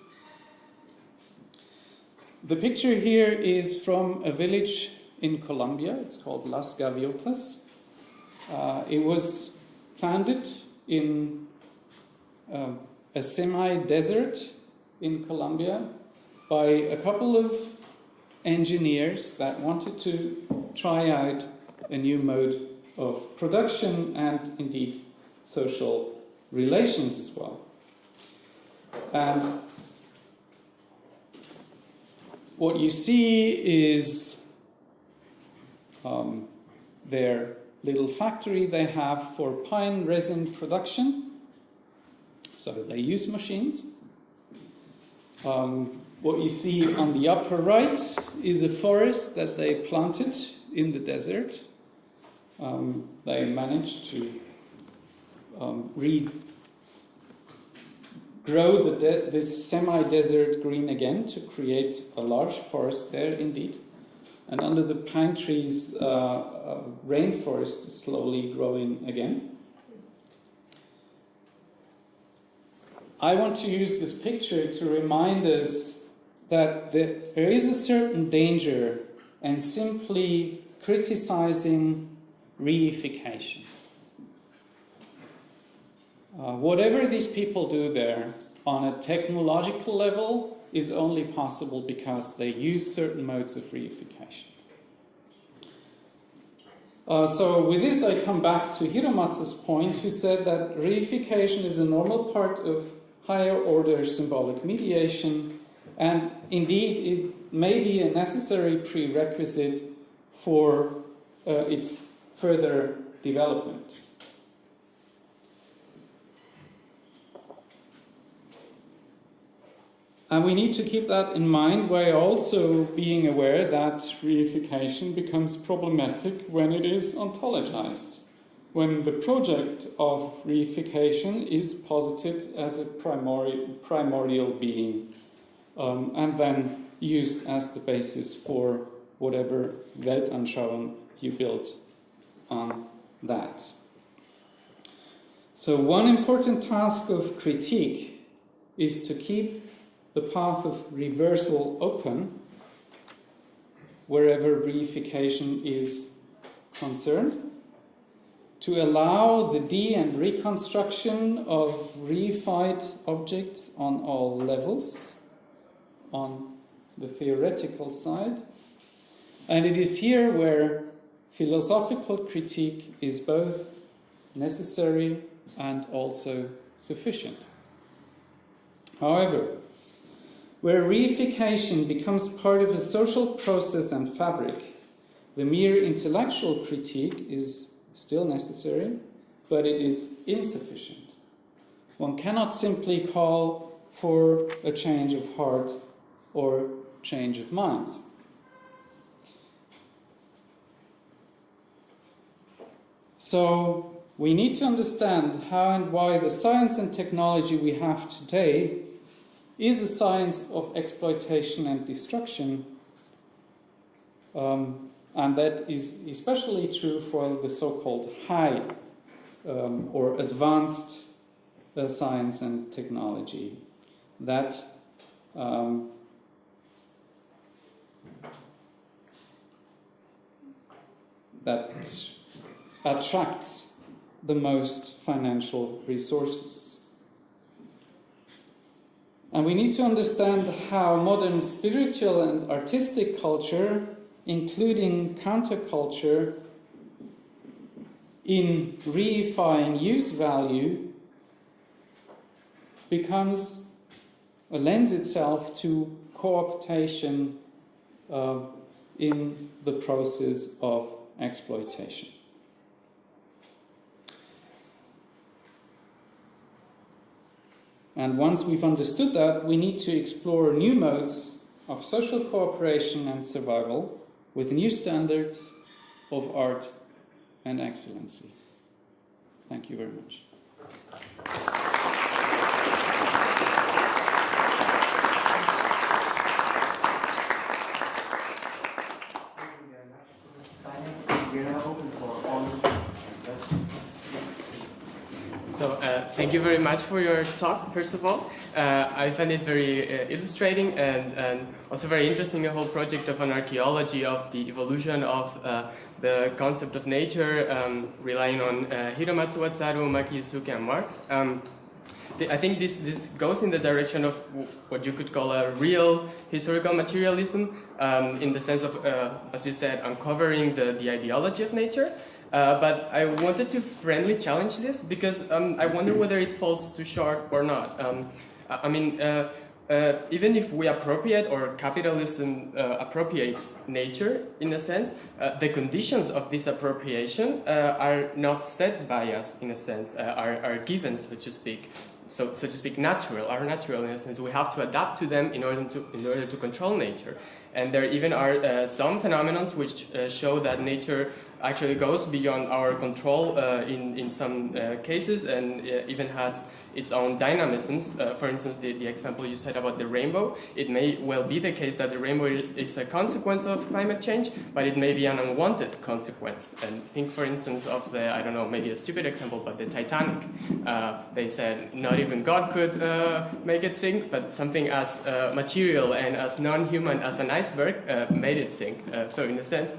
The picture here is from a village in Colombia. It's called Las Gaviotas. Uh, it was founded in uh, a semi desert in Colombia by a couple of engineers that wanted to try out a new mode of production and indeed social relations as well. And what you see is um, their little factory they have for pine resin production. So they use machines. Um, what you see on the upper right is a forest that they planted in the desert. Um, they managed to um, the this semi-desert green again to create a large forest there indeed. And under the pine trees, uh, uh, rainforest is slowly growing again. I want to use this picture to remind us that there is a certain danger in simply criticizing reification. Uh, whatever these people do there on a technological level is only possible because they use certain modes of reification. Uh, so with this I come back to Hiromatsu's point who said that reification is a normal part of higher order symbolic mediation and indeed it may be a necessary prerequisite for uh, its further development. And we need to keep that in mind while also being aware that reification becomes problematic when it is ontologized, when the project of reification is posited as a primordial, primordial being um, and then used as the basis for whatever Weltanschauung you build on that. So one important task of critique is to keep the path of reversal open wherever reification is concerned, to allow the de and reconstruction of reified objects on all levels, on the theoretical side. And it is here where philosophical critique is both necessary and also sufficient. However, where reification becomes part of a social process and fabric, the mere intellectual critique is still necessary, but it is insufficient. One cannot simply call for a change of heart or change of minds. So, we need to understand how and why the science and technology we have today is a science of exploitation and destruction, um, and that is especially true for the so called high um, or advanced uh, science and technology. That um, that attracts the most financial resources. And we need to understand how modern spiritual and artistic culture, including counterculture, in reifying use value, becomes or lends itself to cooptation uh, in the process of exploitation. And once we've understood that, we need to explore new modes of social cooperation and survival with new standards of art and excellency. Thank you very much. So uh, thank you very much for your talk, first of all. Uh, I find it very uh, illustrating and, and also very interesting, the whole project of an archaeology of the evolution of uh, the concept of nature, um, relying on uh, Hiromatsu Wataru, Maki Yusuke, and Marx. Um, I think this, this goes in the direction of what you could call a real historical materialism, um, in the sense of, uh, as you said, uncovering the, the ideology of nature. Uh, but I wanted to friendly challenge this because um, I wonder whether it falls too short or not. Um, I mean, uh, uh, even if we appropriate or capitalism uh, appropriates nature in a sense, uh, the conditions of this appropriation are not set by us in a sense, are, are given, so to speak. So, so to speak, natural, are natural in a sense. We have to adapt to them in order to, in order to control nature. And there even are some phenomena which show that nature actually goes beyond our control uh, in, in some uh, cases and uh, even has its own dynamisms. Uh, for instance, the, the example you said about the rainbow, it may well be the case that the rainbow is a consequence of climate change, but it may be an unwanted consequence. And think, for instance, of the, I don't know, maybe a stupid example, but the Titanic. Uh, they said not even God could uh, make it sink, but something as material and as non-human as an iceberg made it sink. so in a sense,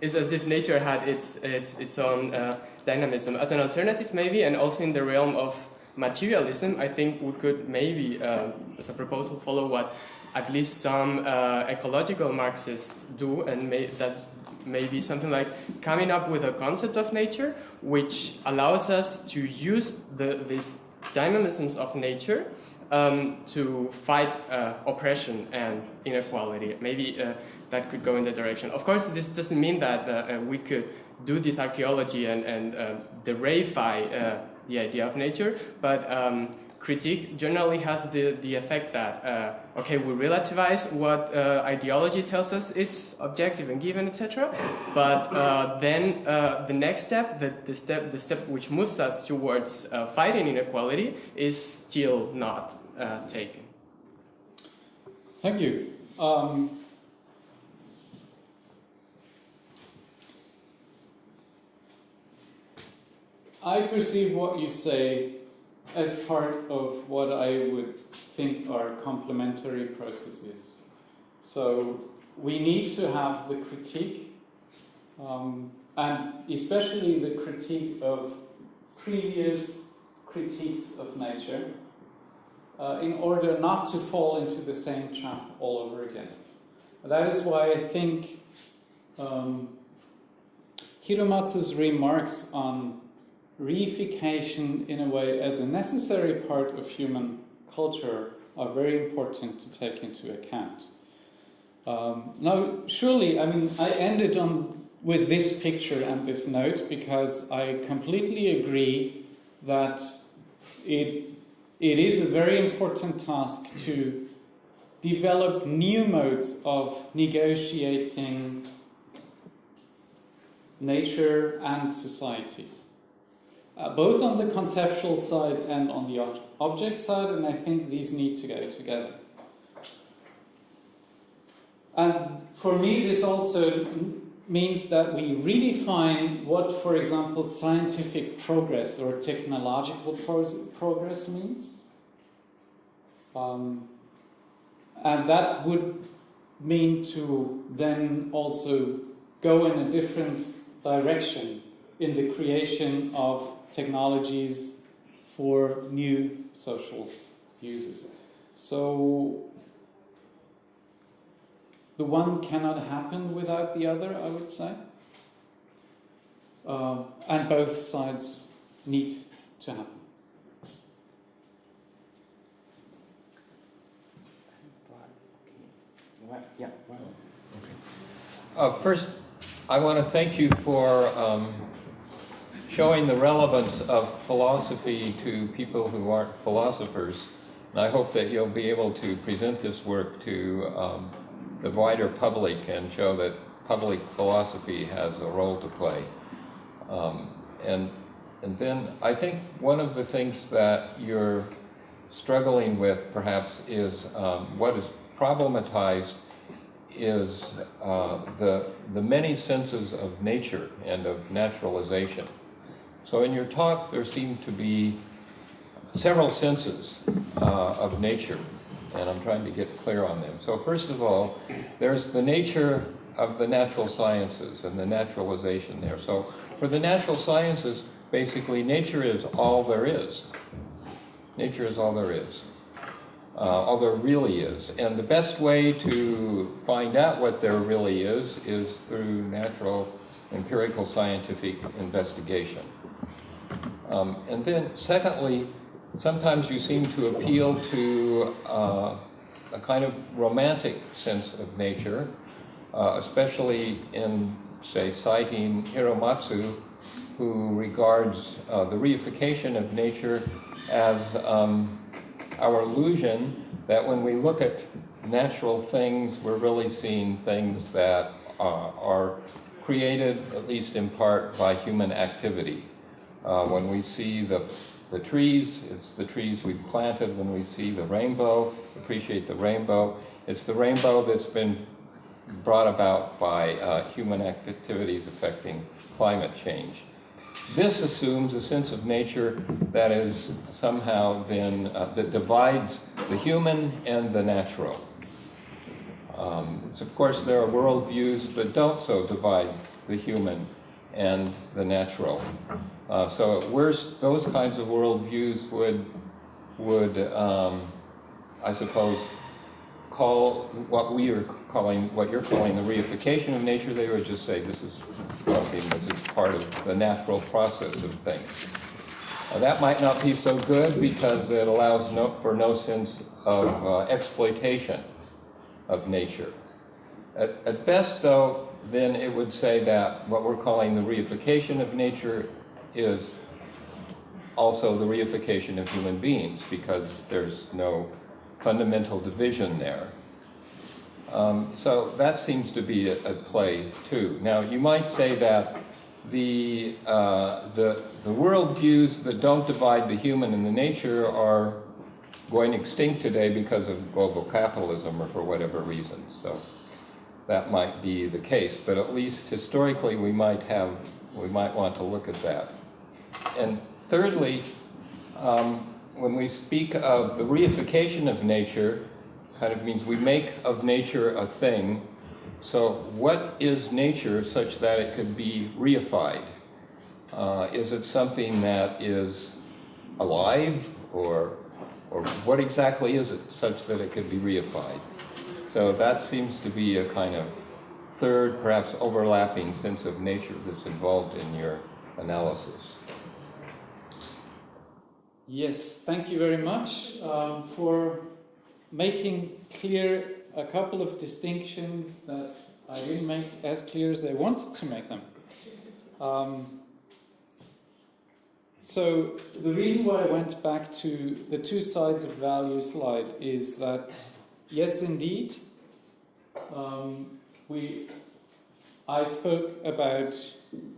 it's as if nature had its, its, its own uh, dynamism. As an alternative, maybe, and also in the realm of materialism, I think we could maybe, uh, as a proposal, follow what at least some uh, ecological Marxists do, and may, that may be something like coming up with a concept of nature which allows us to use the, these dynamisms of nature um, to fight uh, oppression and inequality. Maybe uh, that could go in that direction. Of course, this doesn't mean that uh, uh we could do this archaeology and, and uh, uh, the idea of nature, but um, critique generally has the, the effect that, uh, okay, we relativize what uh, ideology tells us it's objective and given, etc. But uh, then uh, the next step, the, the, step, the step which moves us towards uh, fighting inequality is still not uh, taken. Thank you. Um, I perceive what you say as part of what I would think are complementary processes. So we need to have the critique, um, and especially the critique of previous critiques of nature, uh, in order not to fall into the same trap all over again. That is why I think um, Hiromatsu's remarks on reification in a way as a necessary part of human culture are very important to take into account. Um, now, surely, I mean, I ended on with this picture and this note because I completely agree that it it is a very important task to develop new modes of negotiating nature and society, uh, both on the conceptual side and on the ob object side, and I think these need to go together. And for me, this also means that we redefine what, for example, scientific progress or technological progress means. Um, and that would mean to then also go in a different direction in the creation of technologies for new social uses. So the one cannot happen without the other, I would say. Uh, and both sides need to happen. Yeah. Uh, first, I want to thank you for um, showing the relevance of philosophy to people who aren't philosophers. And I hope that you'll be able to present this work to um, the wider public and show that public philosophy has a role to play. Um, and, and then I think one of the things that you're struggling with perhaps is um, what is problematized is uh, the, the many senses of nature and of naturalization. So in your talk there seem to be several senses uh, of nature and I'm trying to get clear on them. So first of all, there's the nature of the natural sciences and the naturalization there. So for the natural sciences, basically nature is all there is. Nature is all there is. Uh, all there really is. And the best way to find out what there really is is through natural empirical scientific investigation. Um, and then secondly, sometimes you seem to appeal to uh, a kind of romantic sense of nature, uh, especially in, say, citing Hiromatsu, who regards uh, the reification of nature as um, our illusion that when we look at natural things, we're really seeing things that uh, are created, at least in part, by human activity. Uh, when we see the the trees, it's the trees we've planted when we see the rainbow, appreciate the rainbow. It's the rainbow that's been brought about by uh, human activities affecting climate change. This assumes a sense of nature that is somehow then, uh, that divides the human and the natural. Um, so of course there are worldviews that don't so divide the human and the natural. Uh, so those kinds of worldviews would, would um, I suppose, call what we are calling, what you're calling the reification of nature, they would just say this is this is part of the natural process of things. That might not be so good because it allows no, for no sense of uh, exploitation of nature. At, at best, though, then it would say that what we're calling the reification of nature is also the reification of human beings because there's no fundamental division there. Um, so that seems to be at play too. Now you might say that the, uh, the, the worldviews that don't divide the human and the nature are going extinct today because of global capitalism or for whatever reason. So that might be the case, but at least historically we might have, we might want to look at that. And thirdly, um, when we speak of the reification of nature, kind of means we make of nature a thing So, what is nature such that it could be reified? Uh, is it something that is alive, or, or what exactly is it such that it could be reified? So that seems to be a kind of third, perhaps overlapping sense of nature that's involved in your analysis. Yes, thank you very much um, for making clear a couple of distinctions that I didn't make as clear as I wanted to make them. Um, so the reason why I went back to the two sides of value slide is that yes, indeed, um, we I spoke about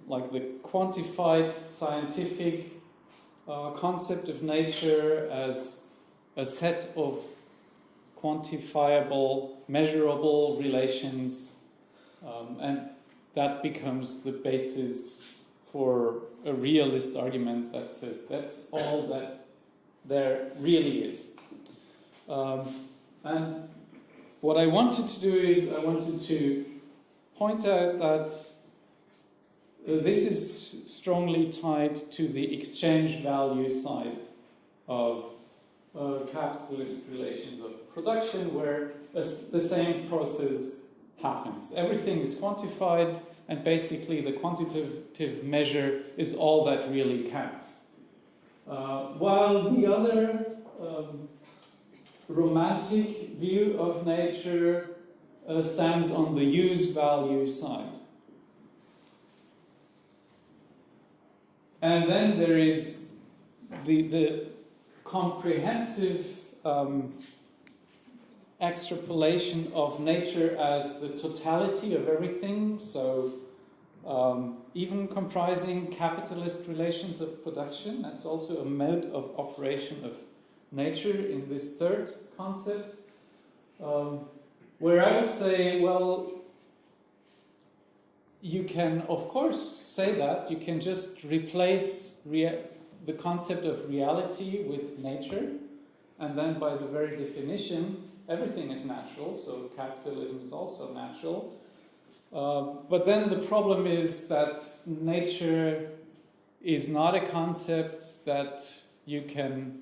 like the quantified scientific uh, concept of nature as a set of quantifiable, measurable relations, um, and that becomes the basis for a realist argument that says that's all that there really is. Um, and what I wanted to do is I wanted to point out that this is strongly tied to the exchange value side of uh, capitalist relations of production, where the same process happens. Everything is quantified, and basically the quantitative measure is all that really counts. Uh, while the other um, romantic view of nature uh, stands on the use value side. And then there is the, the comprehensive um, extrapolation of nature as the totality of everything, so um, even comprising capitalist relations of production, that's also a mode of operation of nature in this third concept. Um, where I would say, well, you can, of course, say that. You can just replace the concept of reality with nature, and then by the very definition, everything is natural, so capitalism is also natural. Uh, but then the problem is that nature is not a concept that you can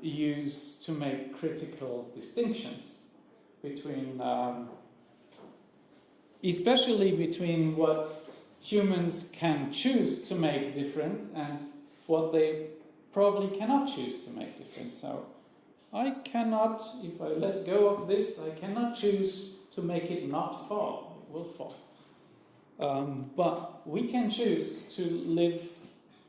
use to make critical distinctions between, um, especially between what humans can choose to make different and what they probably cannot choose to make different. So I cannot, if I let go of this, I cannot choose to make it not fall. It will fall. Um, but we can choose to live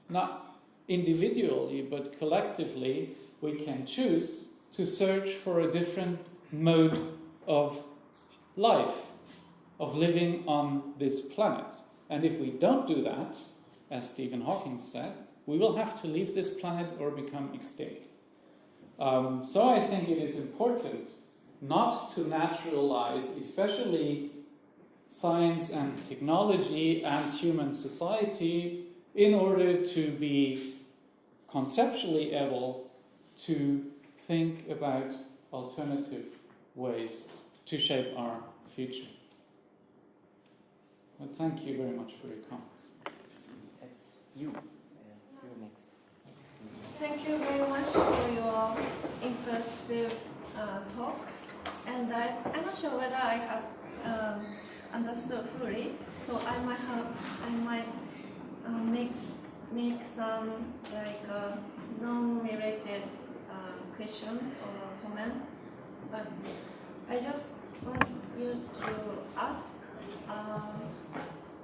not individually but collectively. We can choose to search for a different mode of life, of living on this planet. And if we don't do that, as Stephen Hawking said, we will have to leave this planet or become extinct. Um, so I think it is important not to naturalize, especially science and technology and human society, in order to be conceptually able to think about alternative ways to shape our future. Well, thank you very much for your comments. It's you. Uh, you're next. Thank you very much for your impressive uh, talk. And I, I'm not sure whether I have um, understood fully, so I might have, I might uh, make make some like uh, non-related uh, question or comment. But I just want you to ask, um,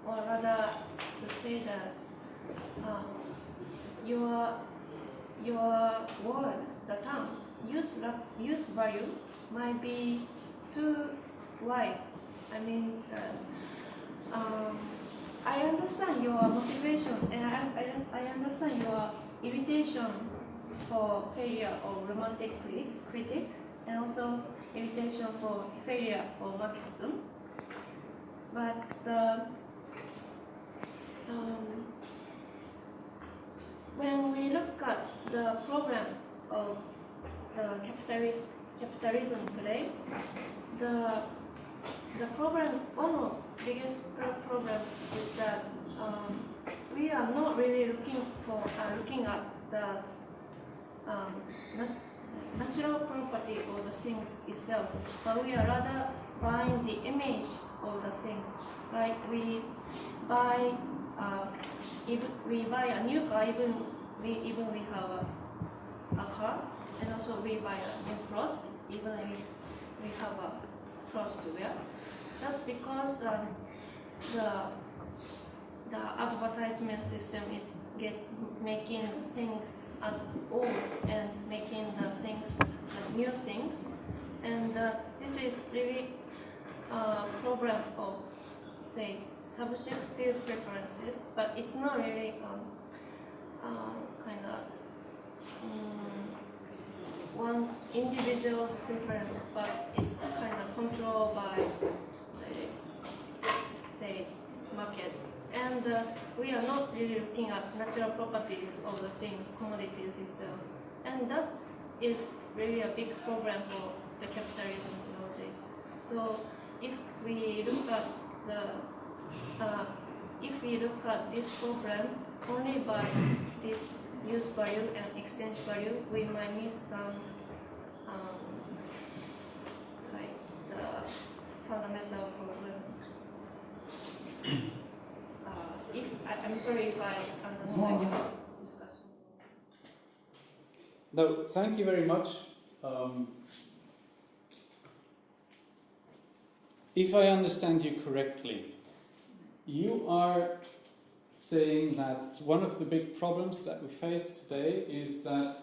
or rather to say that uh, your your word, the term, use use value might be too wide. I mean, uh, um, I understand your motivation and I, I, I understand your irritation for failure of romantic critic and also invitation for failure or Marxism. But the um, when we look at the problem of the capitalist capitalism today, the the problem, one of biggest pro- problem is that um, we are not really looking for uh, looking at the um, natural property of the things itself, but we are rather buying the image of the things. Like we buy, uh, even we buy a new car, even we even we have a, a car, and also we buy a new clothes, even we we have a clothes to wear. That's because um, the the advertisement system is get making things as old and making the things as new things, and uh, this is really a problem of say subjective preferences, but it's not really um, uh, kind of um, one individual's preference, but it's kind of controlled by say, say market. And uh, we are not really looking at natural properties of the things, commodities itself. And that is really a big problem for the capitalism nowadays. So if we look at the, uh, if we look at this problem only by this use value and exchange value, we might miss some um, like the fundamental problem. Uh, if I, I'm sorry if I understand your discussion. No, thank you very much. Um, if I understand you correctly, you are saying that one of the big problems that we face today is that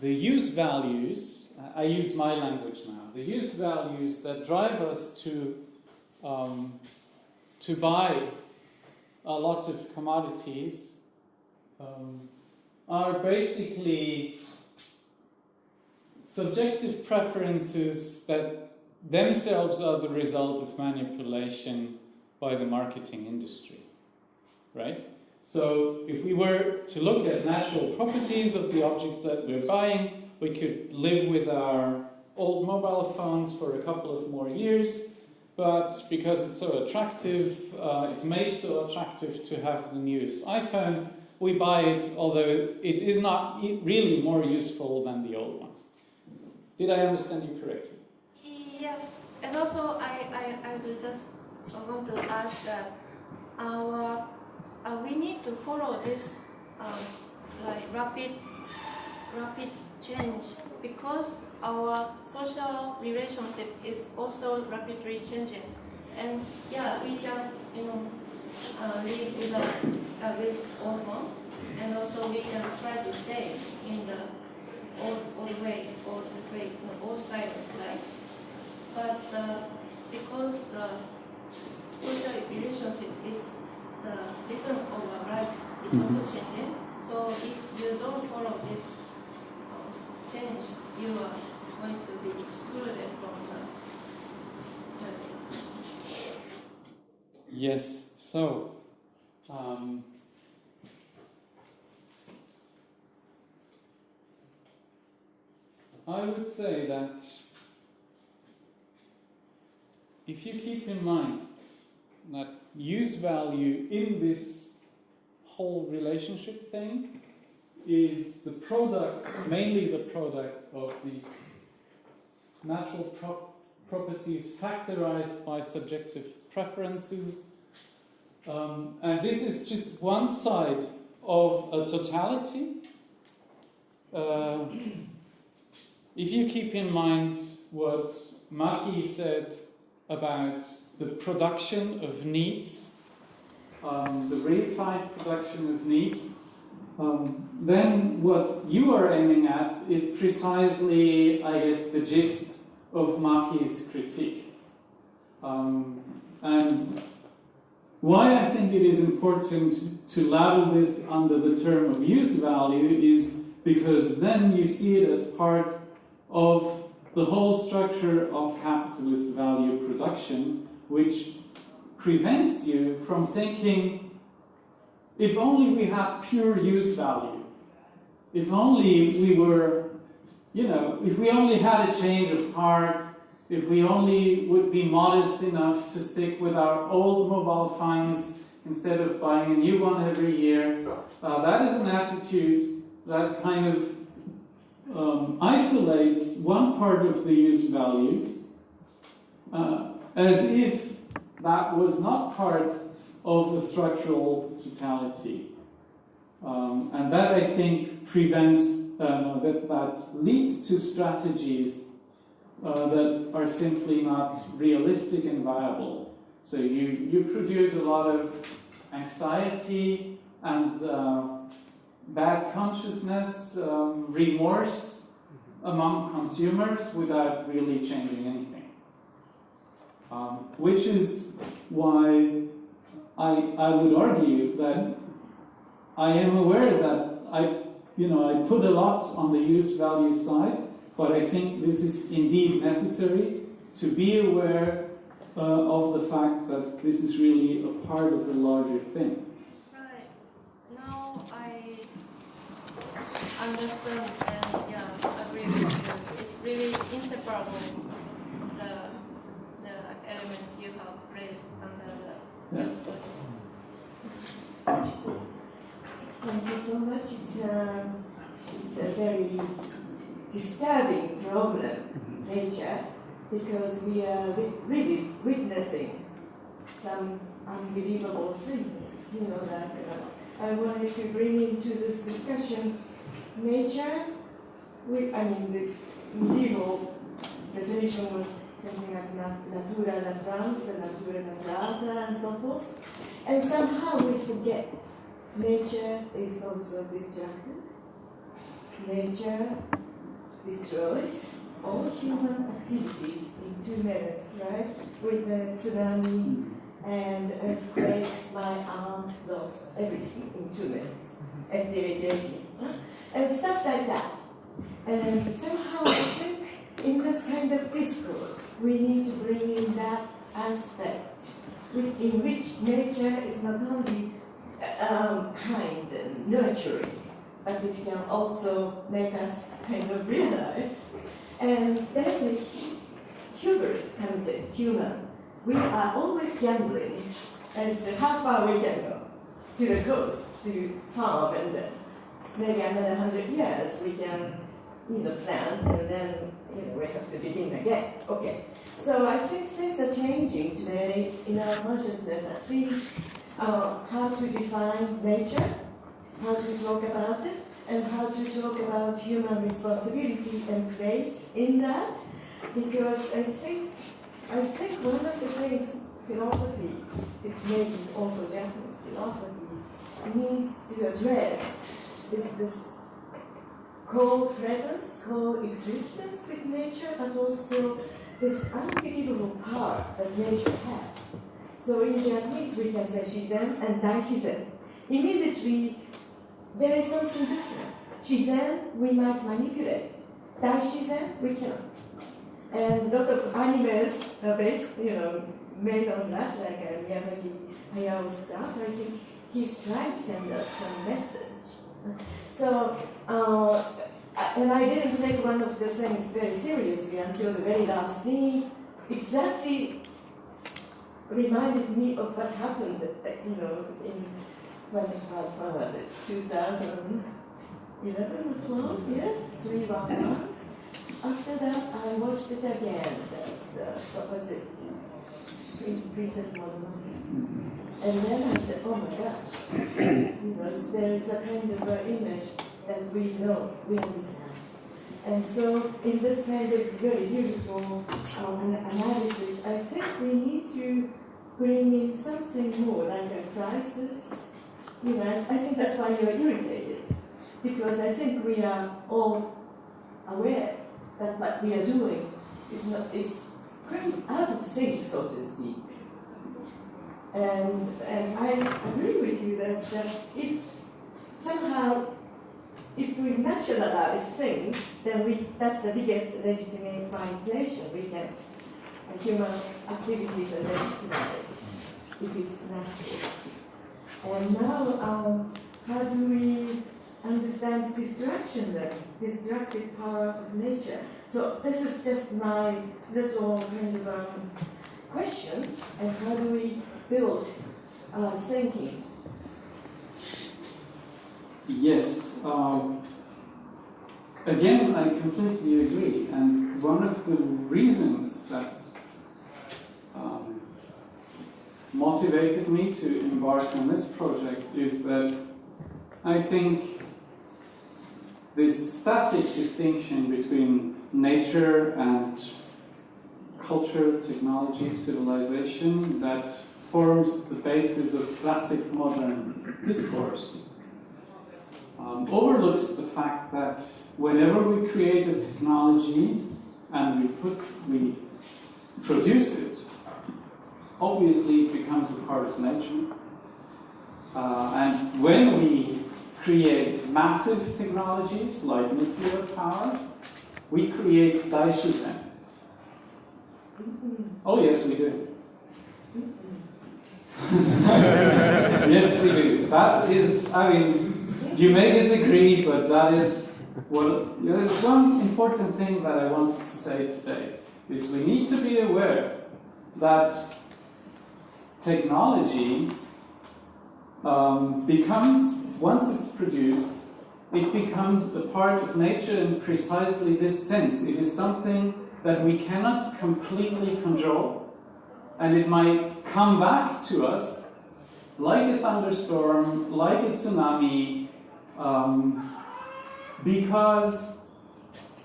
the use values, I use my language now, the use values that drive us to, um, to buy a lot of commodities um, are basically subjective preferences that themselves are the result of manipulation by the marketing industry. Right? So, if we were to look at natural properties of the objects that we're buying, we could live with our old mobile phones for a couple of more years, but because it's so attractive, uh, it's made so attractive to have the newest iPhone, we buy it, although it is not really more useful than the old one. Did I understand you correctly? Yes, and also I, I, I will just want to add that our uh, we need to follow this um, like rapid rapid change because our social relationship is also rapidly changing, and yeah, we can you know uh, live without uh, with old one, and also we can try to stay in the old old way, old way, old style of life. But uh, because the social relationship is the rhythm of our life is also changing. So if you don't follow this um, change, you are going to be excluded from the society. Yes. So, um, I would say that if you keep in mind that use value in this whole relationship thing is the product, mainly the product of these natural pro- properties factorized by subjective preferences. Um, and this is just one side of a totality. Uh, if you keep in mind what Maki said about the production of needs, um, the reified production of needs, um, then what you are aiming at is precisely, I guess, the gist of Maki's critique. Um, and why I think it is important to label this under the term of use value is because then you see it as part of the whole structure of capitalist value production, which prevents you from thinking if only we had pure use value, if only we were, you know, if we only had a change of heart, if we only would be modest enough to stick with our old mobile phones instead of buying a new one every year, uh, that is an attitude that kind of um, isolates one part of the use value uh, as if that was not part of the structural totality. Um, and that I think prevents, uh, that, that leads to strategies uh, that are simply not realistic and viable. So you, you produce a lot of anxiety and uh, bad consciousness, um, remorse among consumers without really changing anything. Um, which is why I, I would argue that I am aware that I, you know, I put a lot on the use value side, but I think this is indeed necessary to be aware uh, of the fact that this is really a part of a larger thing. Right. Now I understand and yeah, agree with you. It's really inseparable the the elements you have raised under the Yeah. use value. Thank you so much. It's, um, it's a very disturbing problem, nature, because we are really witnessing some unbelievable things. You know, that uh, I wanted to bring into this discussion nature. We, I mean, the medieval definition was something like nat- natura naturans and natura naturata and so forth. And somehow we forget Nature is also destructive. Nature destroys all human activities in two minutes, right? With the tsunami and earthquake, my aunt lost everything in two minutes at the age of 18. huh? And stuff like that. And somehow I think in this kind of discourse, we need to bring in that aspect in which nature is not only um, kind and nurturing, but it can also make us kind of realize. And then the hu- hubris comes in, human. We are always gambling as to how far we can go to the coast, to farm, and then maybe another hundred years we can, you know, plant, and then you know we have to begin again. Okay. So I think things are changing today in our consciousness, at least uh, how to define nature, how to talk about it, and how to talk about human responsibility and place in that. Because I think, I think one of the things philosophy, it may be also Japanese philosophy, needs to address is this co-presence, co-existence with nature, but also this unbelievable power that nature has. So in Japanese we can say shizen and daishizen. Immediately there is something different. Shizen we might manipulate. Daishizen we cannot. And a lot of animes are based, you know, made on that, like uh, Miyazaki Hayao stuff. I think he's trying to send us some message. So, uh, and I didn't take one of the things very seriously until the very last scene. Exactly reminded me of what happened, you know, in when, was it? 2011 or 12? Yes, 311. After that, I watched it again. That, uh, what was it? Prince, Princess Mononoke. And then I said, oh my gosh, know, there is a kind of image that we know, we understand. And so, in this kind of very beautiful um, analysis, I think we need to bring in something more, like a crisis. You know, I think that's why you're irritated, because I think we are all aware that what we are doing is not is out of sync, so to speak. And and I agree with you that, that if somehow if we naturalize things, then we that's the biggest legitimization we can human activities are legitimized if it's natural. And now, um, how do we understand destruction, the destructive power of nature. So this is just my little kind of um, question, and how do we build uh, thinking? Yes. Um, again, I completely agree. And one of the reasons that um, motivated me to embark on this project is that I think this static distinction between nature and culture, technology, civilization that forms the basis of classic modern discourse um, overlooks the fact that whenever we create a technology and we put we produce it, obviously it becomes a part of nature. Uh, and when we create massive technologies like nuclear power, we create daishizen. Oh yes, we do. yes, we do. That is, I mean, you may disagree, but that is what. There's one important thing that I wanted to say today is we need to be aware that technology um, becomes once it's produced, it becomes a part of nature in precisely this sense. It is something that we cannot completely control, and it might come back to us like a thunderstorm, like a tsunami, um, because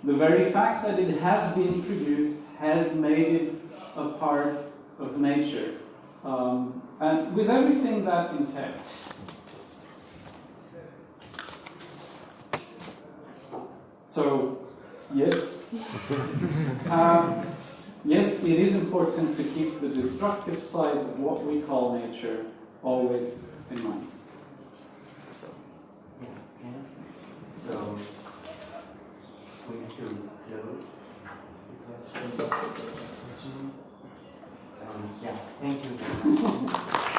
the very fact that it has been produced has made it a part of nature, um, and with everything that entails. So, yes. um, yes, it is important to keep the destructive side of what we call nature always in mind. So we have to close the question. Um, yeah, thank you.